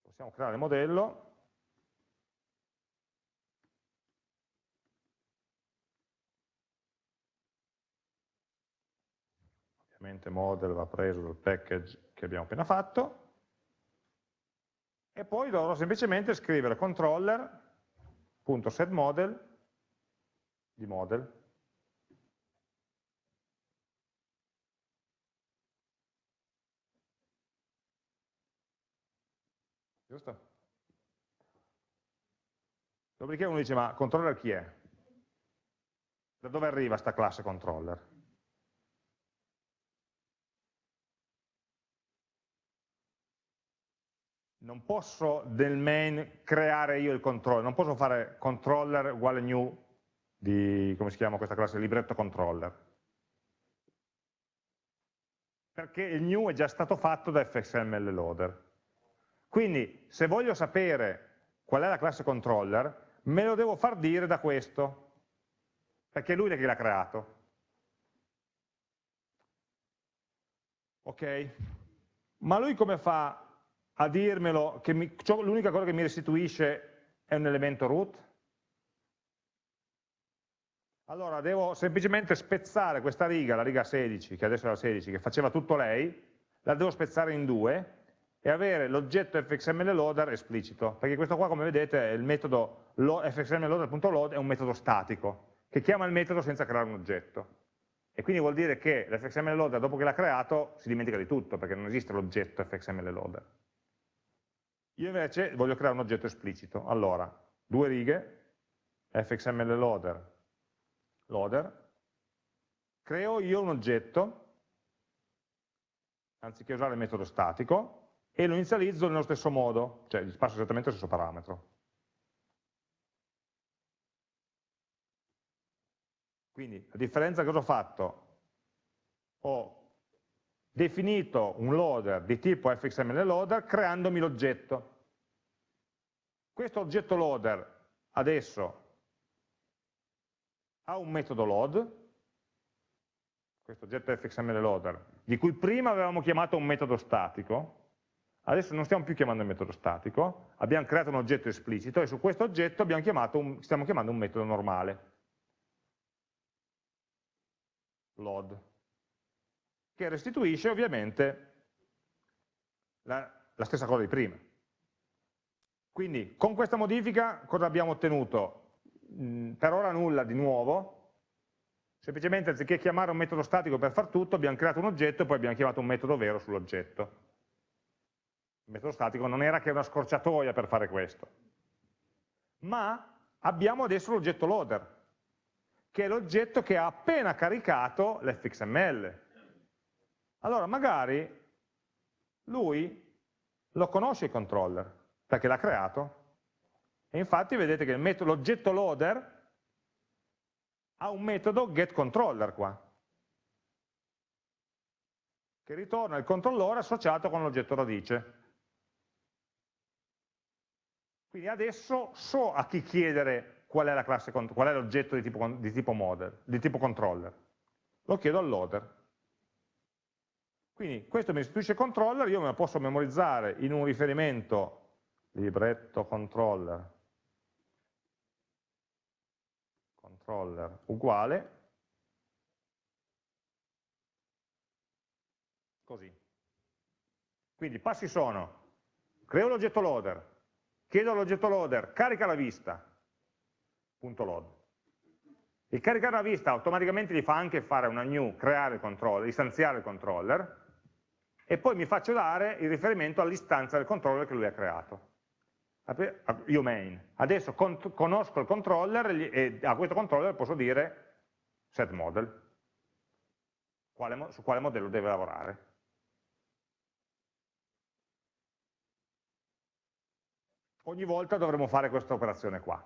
Possiamo creare il modello, ovviamente model va preso dal package che abbiamo appena fatto, e poi dovrò semplicemente scrivere controller.setModel di model. Giusto? Dopodiché uno dice, ma controller chi è? Da dove arriva sta classe controller? non posso del main creare io il controller, non posso fare controller uguale new di, come si chiama questa classe, libretto controller. Perché il new è già stato fatto da fxml loader. Quindi se voglio sapere qual è la classe controller, me lo devo far dire da questo, perché è lui che l'ha creato. Ok? Ma lui come fa a dirmelo che l'unica cosa che mi restituisce è un elemento root? Allora devo semplicemente spezzare questa riga, la riga 16, che adesso è la 16, che faceva tutto lei, la devo spezzare in due e avere l'oggetto fxml loader esplicito, perché questo qua come vedete è il metodo fxml è un metodo statico, che chiama il metodo senza creare un oggetto. E quindi vuol dire che l'fxml loader dopo che l'ha creato si dimentica di tutto, perché non esiste l'oggetto fxml loader. Io invece voglio creare un oggetto esplicito. Allora, due righe, fxml loader, loader, creo io un oggetto, anziché usare il metodo statico, e lo inizializzo nello stesso modo, cioè gli passo esattamente lo stesso parametro. Quindi, a differenza cosa ho fatto? Ho definito un loader di tipo fxml loader creandomi l'oggetto. Questo oggetto loader adesso ha un metodo load, questo oggetto fxml loader, di cui prima avevamo chiamato un metodo statico, adesso non stiamo più chiamando il metodo statico, abbiamo creato un oggetto esplicito e su questo oggetto un, stiamo chiamando un metodo normale, load che restituisce ovviamente la, la stessa cosa di prima. Quindi con questa modifica cosa abbiamo ottenuto? Mm, per ora nulla di nuovo, semplicemente anziché chiamare un metodo statico per far tutto, abbiamo creato un oggetto e poi abbiamo chiamato un metodo vero sull'oggetto. Il metodo statico non era che una scorciatoia per fare questo. Ma abbiamo adesso l'oggetto loader, che è l'oggetto che ha appena caricato l'fxml, allora magari lui lo conosce il controller, perché l'ha creato, e infatti vedete che l'oggetto loader ha un metodo getController qua, che ritorna il controllore associato con l'oggetto radice. Quindi adesso so a chi chiedere qual è l'oggetto di di tipo model, di tipo controller. Lo chiedo al loader. Quindi questo mi restituisce il controller, io me lo posso memorizzare in un riferimento libretto controller, controller uguale, così. Quindi i passi sono, creo l'oggetto loader, chiedo all'oggetto loader, carica la vista, punto load. Il caricare la vista automaticamente gli fa anche fare una new, creare il controller, istanziare il controller, e poi mi faccio dare il riferimento all'istanza del controller che lui ha creato. Io main. Adesso conosco il controller e a questo controller posso dire set model, quale, su quale modello deve lavorare. Ogni volta dovremo fare questa operazione qua.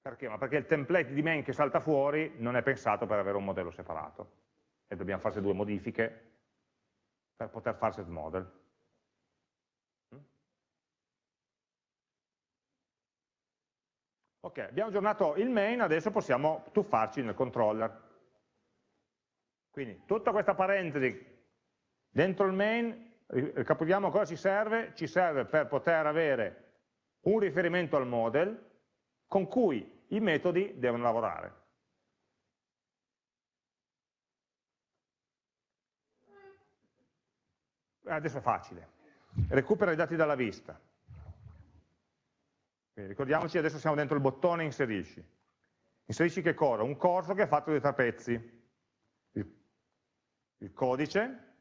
Perché? Ma perché il template di main che salta fuori non è pensato per avere un modello separato e dobbiamo farci due modifiche per poter fare set model. Ok, abbiamo aggiornato il main, adesso possiamo tuffarci nel controller. Quindi tutta questa parentesi dentro il main, ricapitoliamo cosa ci serve, ci serve per poter avere un riferimento al model con cui i metodi devono lavorare. Adesso è facile, recupera i dati dalla vista. Quindi ricordiamoci, adesso siamo dentro il bottone inserisci. Inserisci che cosa? Un corso che è fatto di tre pezzi. Il, il codice,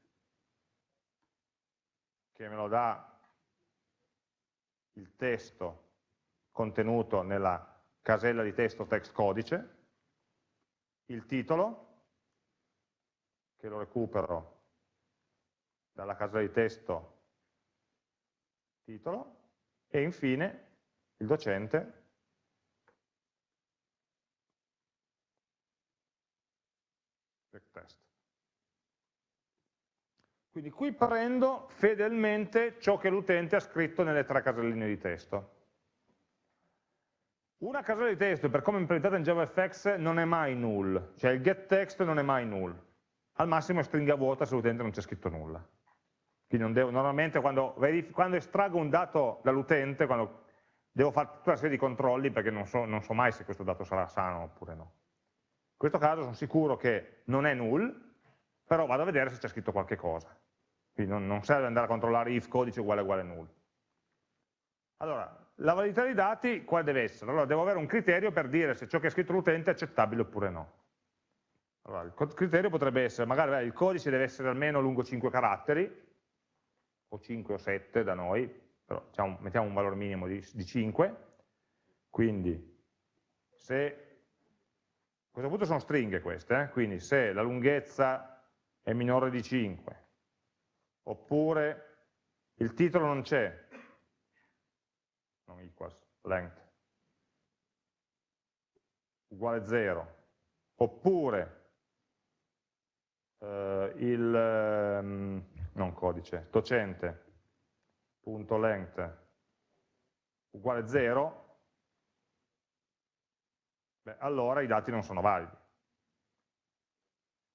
che me lo dà il testo contenuto nella casella di testo text codice, il titolo, che lo recupero dalla casella di testo titolo, e infine il docente. Quindi qui prendo fedelmente ciò che l'utente ha scritto nelle tre caselline di testo. Una casella di testo, per come è implementata in JavaFX, non è mai null, cioè il getText non è mai null. Al massimo è stringa vuota se l'utente non c'è scritto nulla. Quindi devo, normalmente quando, quando estraggo un dato dall'utente, quando devo fare tutta una serie di controlli perché non so, non so mai se questo dato sarà sano oppure no. In questo caso sono sicuro che non è null, però vado a vedere se c'è scritto qualche cosa. Quindi non, non, serve andare a controllare if codice uguale uguale null. Allora, la validità dei dati quale deve essere? Allora, devo avere un criterio per dire se ciò che ha scritto l'utente è accettabile oppure no. Allora, il criterio potrebbe essere, magari il codice deve essere almeno lungo 5 caratteri, o 5 o 7 da noi, però diciamo, mettiamo un valore minimo di, di 5, quindi se, a questo punto sono stringhe queste, eh? quindi se la lunghezza è minore di 5, oppure il titolo non c'è, non equals length, uguale 0, oppure eh, il, ehm, non codice, docente, length uguale 0, beh, allora i dati non sono validi.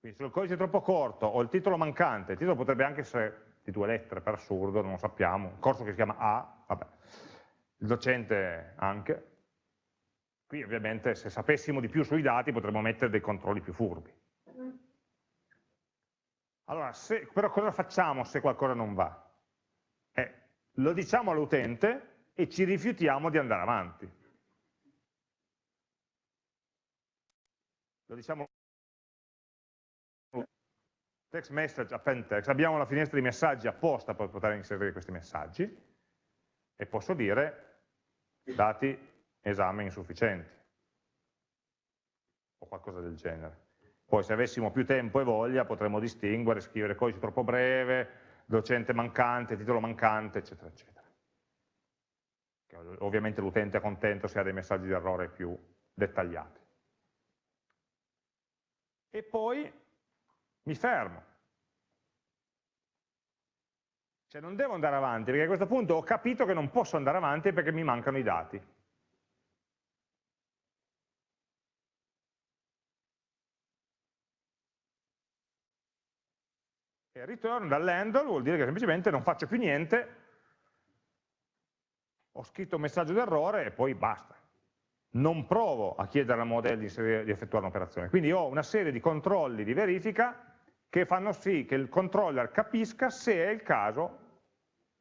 Quindi se il codice è troppo corto o il titolo mancante, il titolo potrebbe anche essere di due lettere per assurdo, non lo sappiamo, un corso che si chiama A, vabbè, il docente anche, qui ovviamente se sapessimo di più sui dati potremmo mettere dei controlli più furbi. Allora, se, però cosa facciamo se qualcosa non va? Lo diciamo all'utente e ci rifiutiamo di andare avanti. Lo diciamo text message append text, abbiamo la finestra di messaggi apposta per poter inserire questi messaggi e posso dire dati esame insufficienti o qualcosa del genere. Poi se avessimo più tempo e voglia potremmo distinguere, scrivere codice troppo breve, docente mancante, titolo mancante, eccetera, eccetera. Ovviamente l'utente è contento se ha dei messaggi di errore più dettagliati. E poi mi fermo. Cioè non devo andare avanti, perché a questo punto ho capito che non posso andare avanti perché mi mancano i dati. Return dall'handle vuol dire che semplicemente non faccio più niente, ho scritto un messaggio d'errore e poi basta. Non provo a chiedere al modello di, di effettuare un'operazione. Quindi ho una serie di controlli di verifica che fanno sì che il controller capisca se è il caso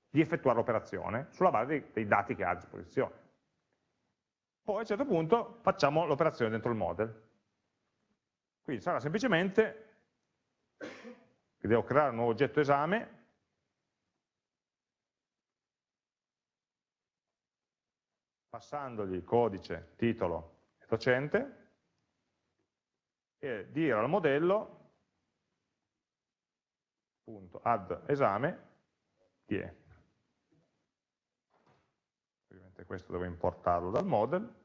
di effettuare l'operazione sulla base dei, dei dati che ha a disposizione. Poi a un certo punto facciamo l'operazione dentro il model. Quindi sarà semplicemente che devo creare un nuovo oggetto esame, passandogli codice, titolo e docente, e dire al modello punto add esame è. Ovviamente questo devo importarlo dal model,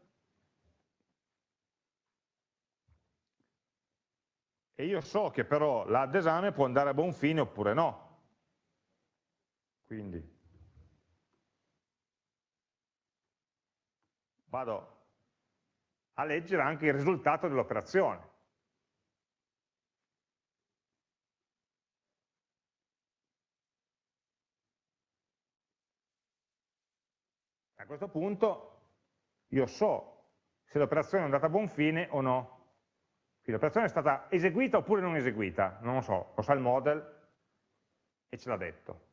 e io so che però l'add esame può andare a buon fine oppure no. Quindi vado a leggere anche il risultato dell'operazione. A questo punto io so se l'operazione è andata a buon fine o no. Quindi l'operazione è stata eseguita oppure non eseguita, non lo so, lo sa il model e ce l'ha detto.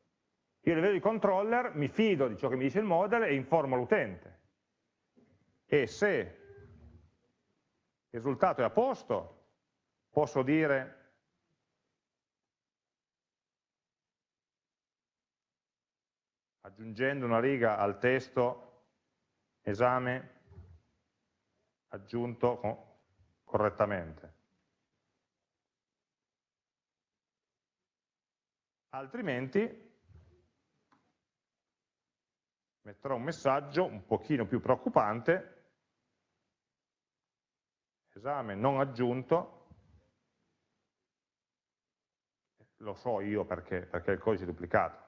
Io a livello di controller mi fido di ciò che mi dice il model e informo l'utente. E se il risultato è a posto, posso dire aggiungendo una riga al testo esame aggiunto correttamente. Altrimenti metterò un messaggio un pochino più preoccupante, esame non aggiunto, lo so io perché, perché il codice è duplicato.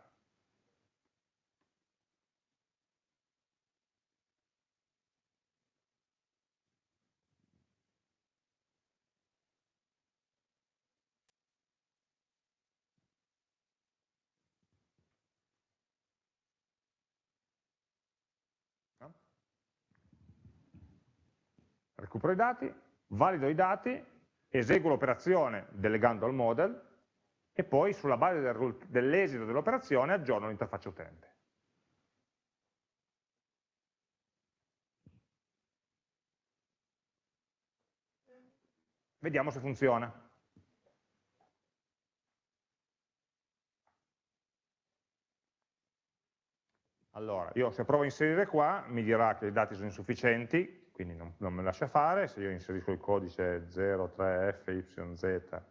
Recupero i dati, valido i dati, eseguo l'operazione delegando al model e poi sulla base del, dell'esito dell'operazione aggiorno l'interfaccia utente. Vediamo se funziona. Allora, io se provo a inserire qua mi dirà che i dati sono insufficienti, quindi non, non me lascia fare, se io inserisco il codice 03FYZ,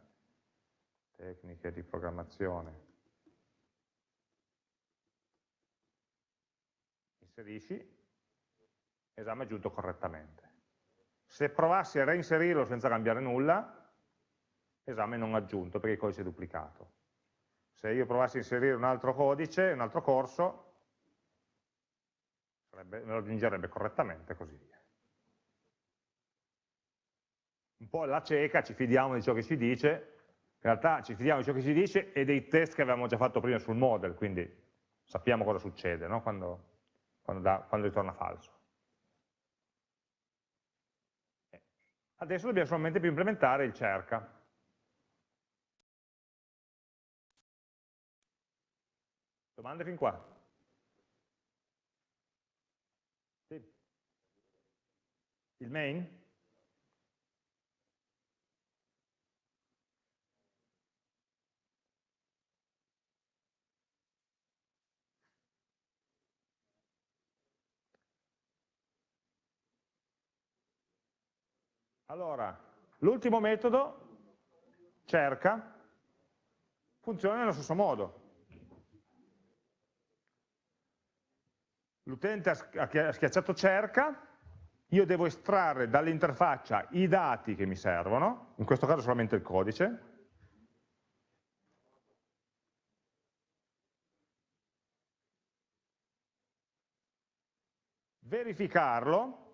tecniche di programmazione, inserisci, esame aggiunto correttamente. Se provassi a reinserirlo senza cambiare nulla, esame non aggiunto perché il codice è duplicato. Se io provassi a inserire un altro codice, un altro corso, me lo aggiungerebbe correttamente così via un po' la cieca, ci fidiamo di ciò che si dice, in realtà ci fidiamo di ciò che si dice e dei test che avevamo già fatto prima sul model, quindi sappiamo cosa succede no? quando, quando, da, quando ritorna falso. Eh, adesso dobbiamo solamente più implementare il cerca. Domande fin qua? Sì. Il main? Allora, l'ultimo metodo, cerca, funziona nello stesso modo. L'utente ha schiacciato cerca, io devo estrarre dall'interfaccia i dati che mi servono, in questo caso solamente il codice, verificarlo,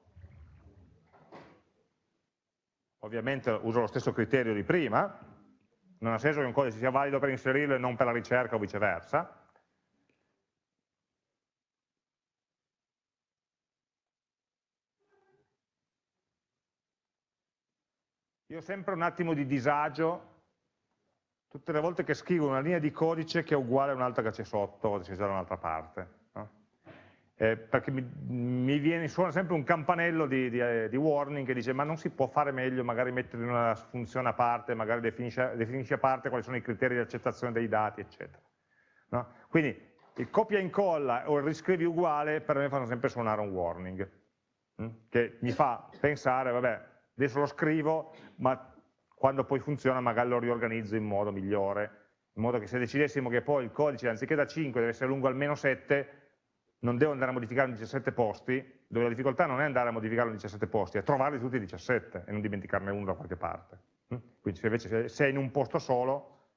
ovviamente uso lo stesso criterio di prima, non ha senso che un codice sia valido per inserirlo e non per la ricerca o viceversa. Io ho sempre un attimo di disagio tutte le volte che scrivo una linea di codice che è uguale a un'altra che c'è sotto o c'è da un'altra parte eh, perché mi, mi, viene, suona sempre un campanello di, di, eh, di, warning che dice ma non si può fare meglio, magari mettere una funzione a parte, magari definisce a parte quali sono i criteri di accettazione dei dati, eccetera. No? Quindi il copia e incolla o il riscrivi uguale per me fanno sempre suonare un warning, hm? che mi fa pensare, vabbè, adesso lo scrivo, ma quando poi funziona magari lo riorganizzo in modo migliore, in modo che se decidessimo che poi il codice anziché da 5 deve essere lungo almeno 7, non devo andare a modificare 17 posti, dove la difficoltà non è andare a modificare 17 posti, è trovarli tutti i 17 e non dimenticarne uno da qualche parte. Mm? quindi se invece se è in un posto solo,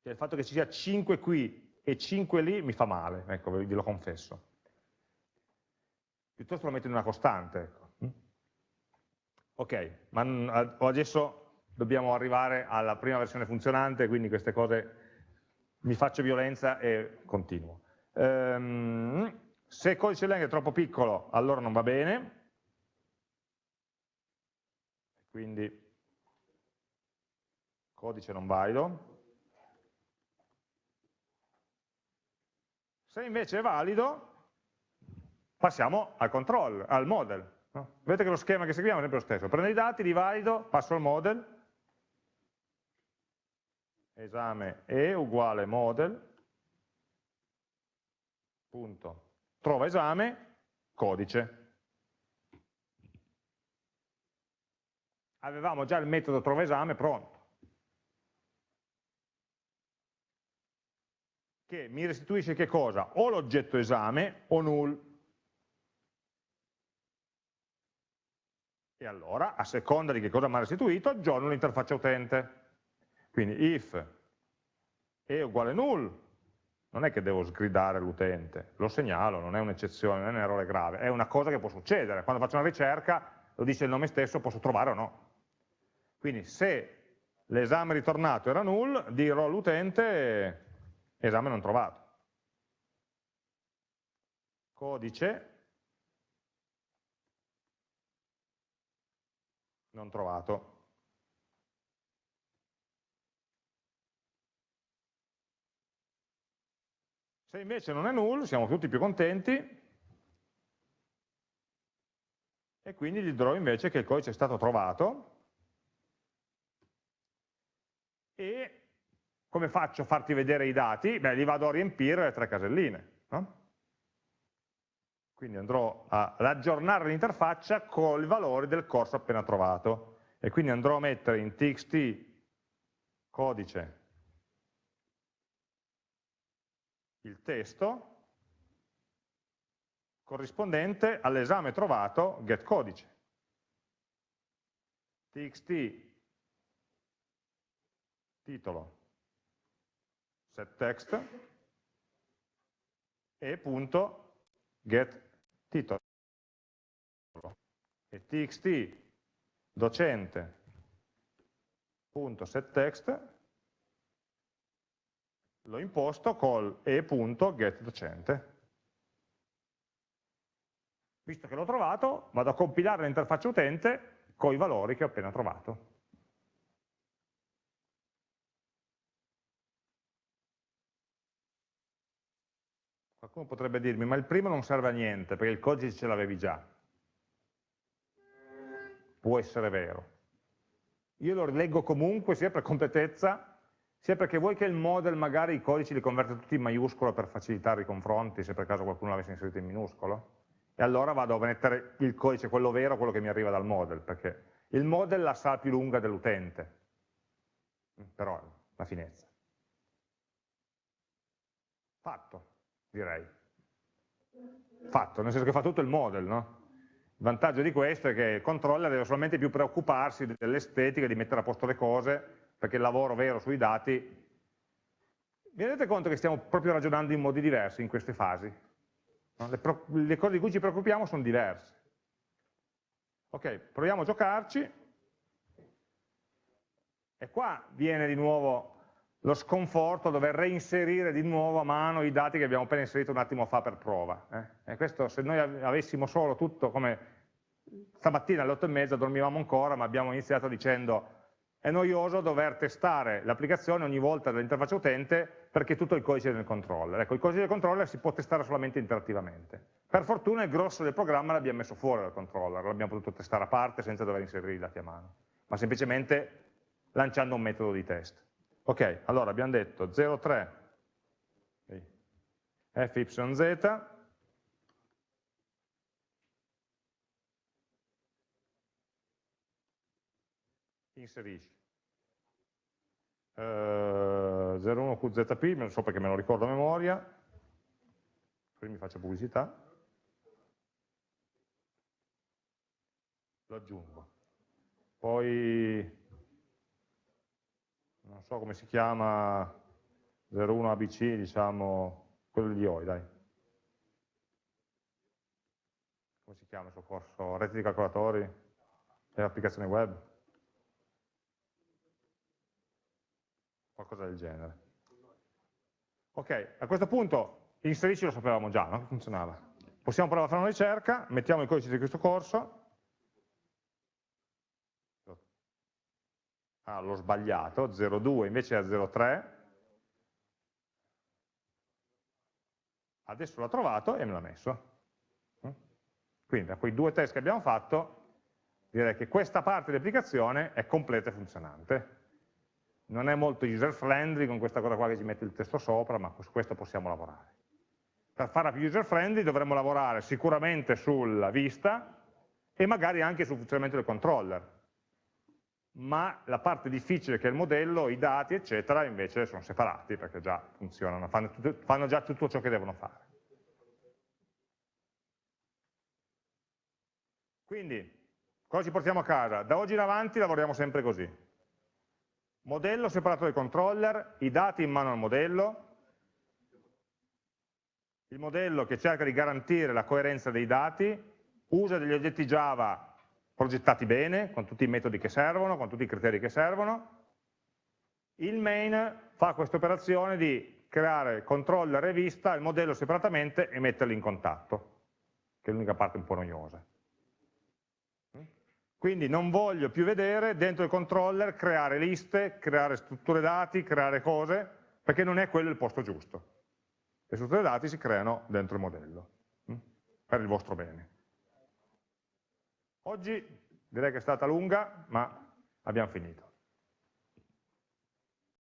cioè il fatto che ci sia 5 qui e 5 lì mi fa male, ecco, ve lo confesso. Piuttosto lo metto in una costante. Ecco. Ok, ma adesso dobbiamo arrivare alla prima versione funzionante, quindi queste cose mi faccio violenza e continuo. Um, se il codice Lang è troppo piccolo, allora non va bene, quindi codice non valido. Se invece è valido, passiamo al control, al model. No? Vedete che lo schema che seguiamo è sempre lo stesso. Prendo i dati, li valido, passo al model, esame E uguale model, punto, trova esame, codice. Avevamo già il metodo trova esame pronto. Che mi restituisce che cosa? O l'oggetto esame o null. E allora, a seconda di che cosa mi ha restituito, aggiorno l'interfaccia utente. Quindi if è uguale null, non è che devo sgridare l'utente, lo segnalo, non è un'eccezione, non è un errore grave, è una cosa che può succedere. Quando faccio una ricerca, lo dice il nome stesso, posso trovare o no. Quindi se l'esame ritornato era null, dirò all'utente esame non trovato. Codice non trovato. Se invece non è null, siamo tutti più contenti, e quindi gli dirò invece che il codice è stato trovato, e come faccio a farti vedere i dati? Beh, li vado a riempire le tre caselline. No? Quindi andrò ad aggiornare l'interfaccia con i valori del corso appena trovato. E quindi andrò a mettere in txt codice il testo corrispondente all'esame trovato getCodice. txt titolo setText e punto get titolo e txt docente punto setText l'ho imposto col e.getDocente. Visto che l'ho trovato, vado a compilare l'interfaccia utente con i valori che ho appena trovato. Qualcuno potrebbe dirmi, ma il primo non serve a niente, perché il codice ce l'avevi già. Può essere vero. Io lo rileggo comunque, sia per completezza, sia perché vuoi che il model magari i codici li converte tutti in maiuscolo per facilitare i confronti, se per caso qualcuno l'avesse inserito in minuscolo, e allora vado a mettere il codice, quello vero, quello che mi arriva dal model, perché il model la sa più lunga dell'utente, però la finezza. Fatto, direi. Fatto, nel senso che fa tutto il model, no? Il vantaggio di questo è che il controller deve solamente più preoccuparsi dell'estetica, di mettere a posto le cose, perché il lavoro vero sui dati, vi rendete conto che stiamo proprio ragionando in modi diversi in queste fasi? No? Le, le cose di cui ci preoccupiamo sono diverse. Ok, proviamo a giocarci, e qua viene di nuovo lo sconforto a dover reinserire di nuovo a mano i dati che abbiamo appena inserito un attimo fa per prova. Eh? E questo se noi avessimo solo tutto come stamattina alle 8 e mezza dormivamo ancora, ma abbiamo iniziato dicendo è noioso dover testare l'applicazione ogni volta dall'interfaccia utente perché tutto il codice del controller. Ecco, il codice del controller si può testare solamente interattivamente. Per fortuna il grosso del programma l'abbiamo messo fuori dal controller, l'abbiamo potuto testare a parte senza dover inserire i dati a mano, ma semplicemente lanciando un metodo di test. Ok, allora abbiamo detto 0,3 fyz inserisci. Uh, 01QZP, non so perché me lo ricordo a memoria, poi mi faccio pubblicità, lo aggiungo. Poi so come si chiama, 01 ABC, diciamo, quello di OI, dai. Come si chiama il suo corso? Reti di calcolatori e applicazioni web? Qualcosa del genere. Ok, a questo punto inserisci lo sapevamo già, no? Funzionava. Possiamo provare a fare una ricerca, mettiamo il codice di questo corso, ah, l'ho sbagliato, 0,2 invece è 0,3, adesso l'ha trovato e me l'ha messo. Quindi da quei due test che abbiamo fatto, direi che questa parte dell'applicazione è completa e funzionante. Non è molto user friendly con questa cosa qua che ci mette il testo sopra, ma su questo possiamo lavorare. Per farla più user friendly dovremmo lavorare sicuramente sulla vista e magari anche sul funzionamento del controller, ma la parte difficile che è il modello, i dati, eccetera, invece sono separati perché già funzionano, fanno, tutto, fanno già tutto ciò che devono fare. Quindi, cosa ci portiamo a casa? Da oggi in avanti lavoriamo sempre così. Modello separato dai controller, i dati in mano al modello, il modello che cerca di garantire la coerenza dei dati, usa degli oggetti Java progettati bene, con tutti i metodi che servono, con tutti i criteri che servono. Il main fa questa operazione di creare controller e vista, il modello separatamente e metterli in contatto, che è l'unica parte un po' noiosa. Quindi non voglio più vedere dentro il controller creare liste, creare strutture dati, creare cose, perché non è quello il posto giusto. Le strutture dati si creano dentro il modello, per il vostro bene. Oggi direi che è stata lunga, ma abbiamo finito.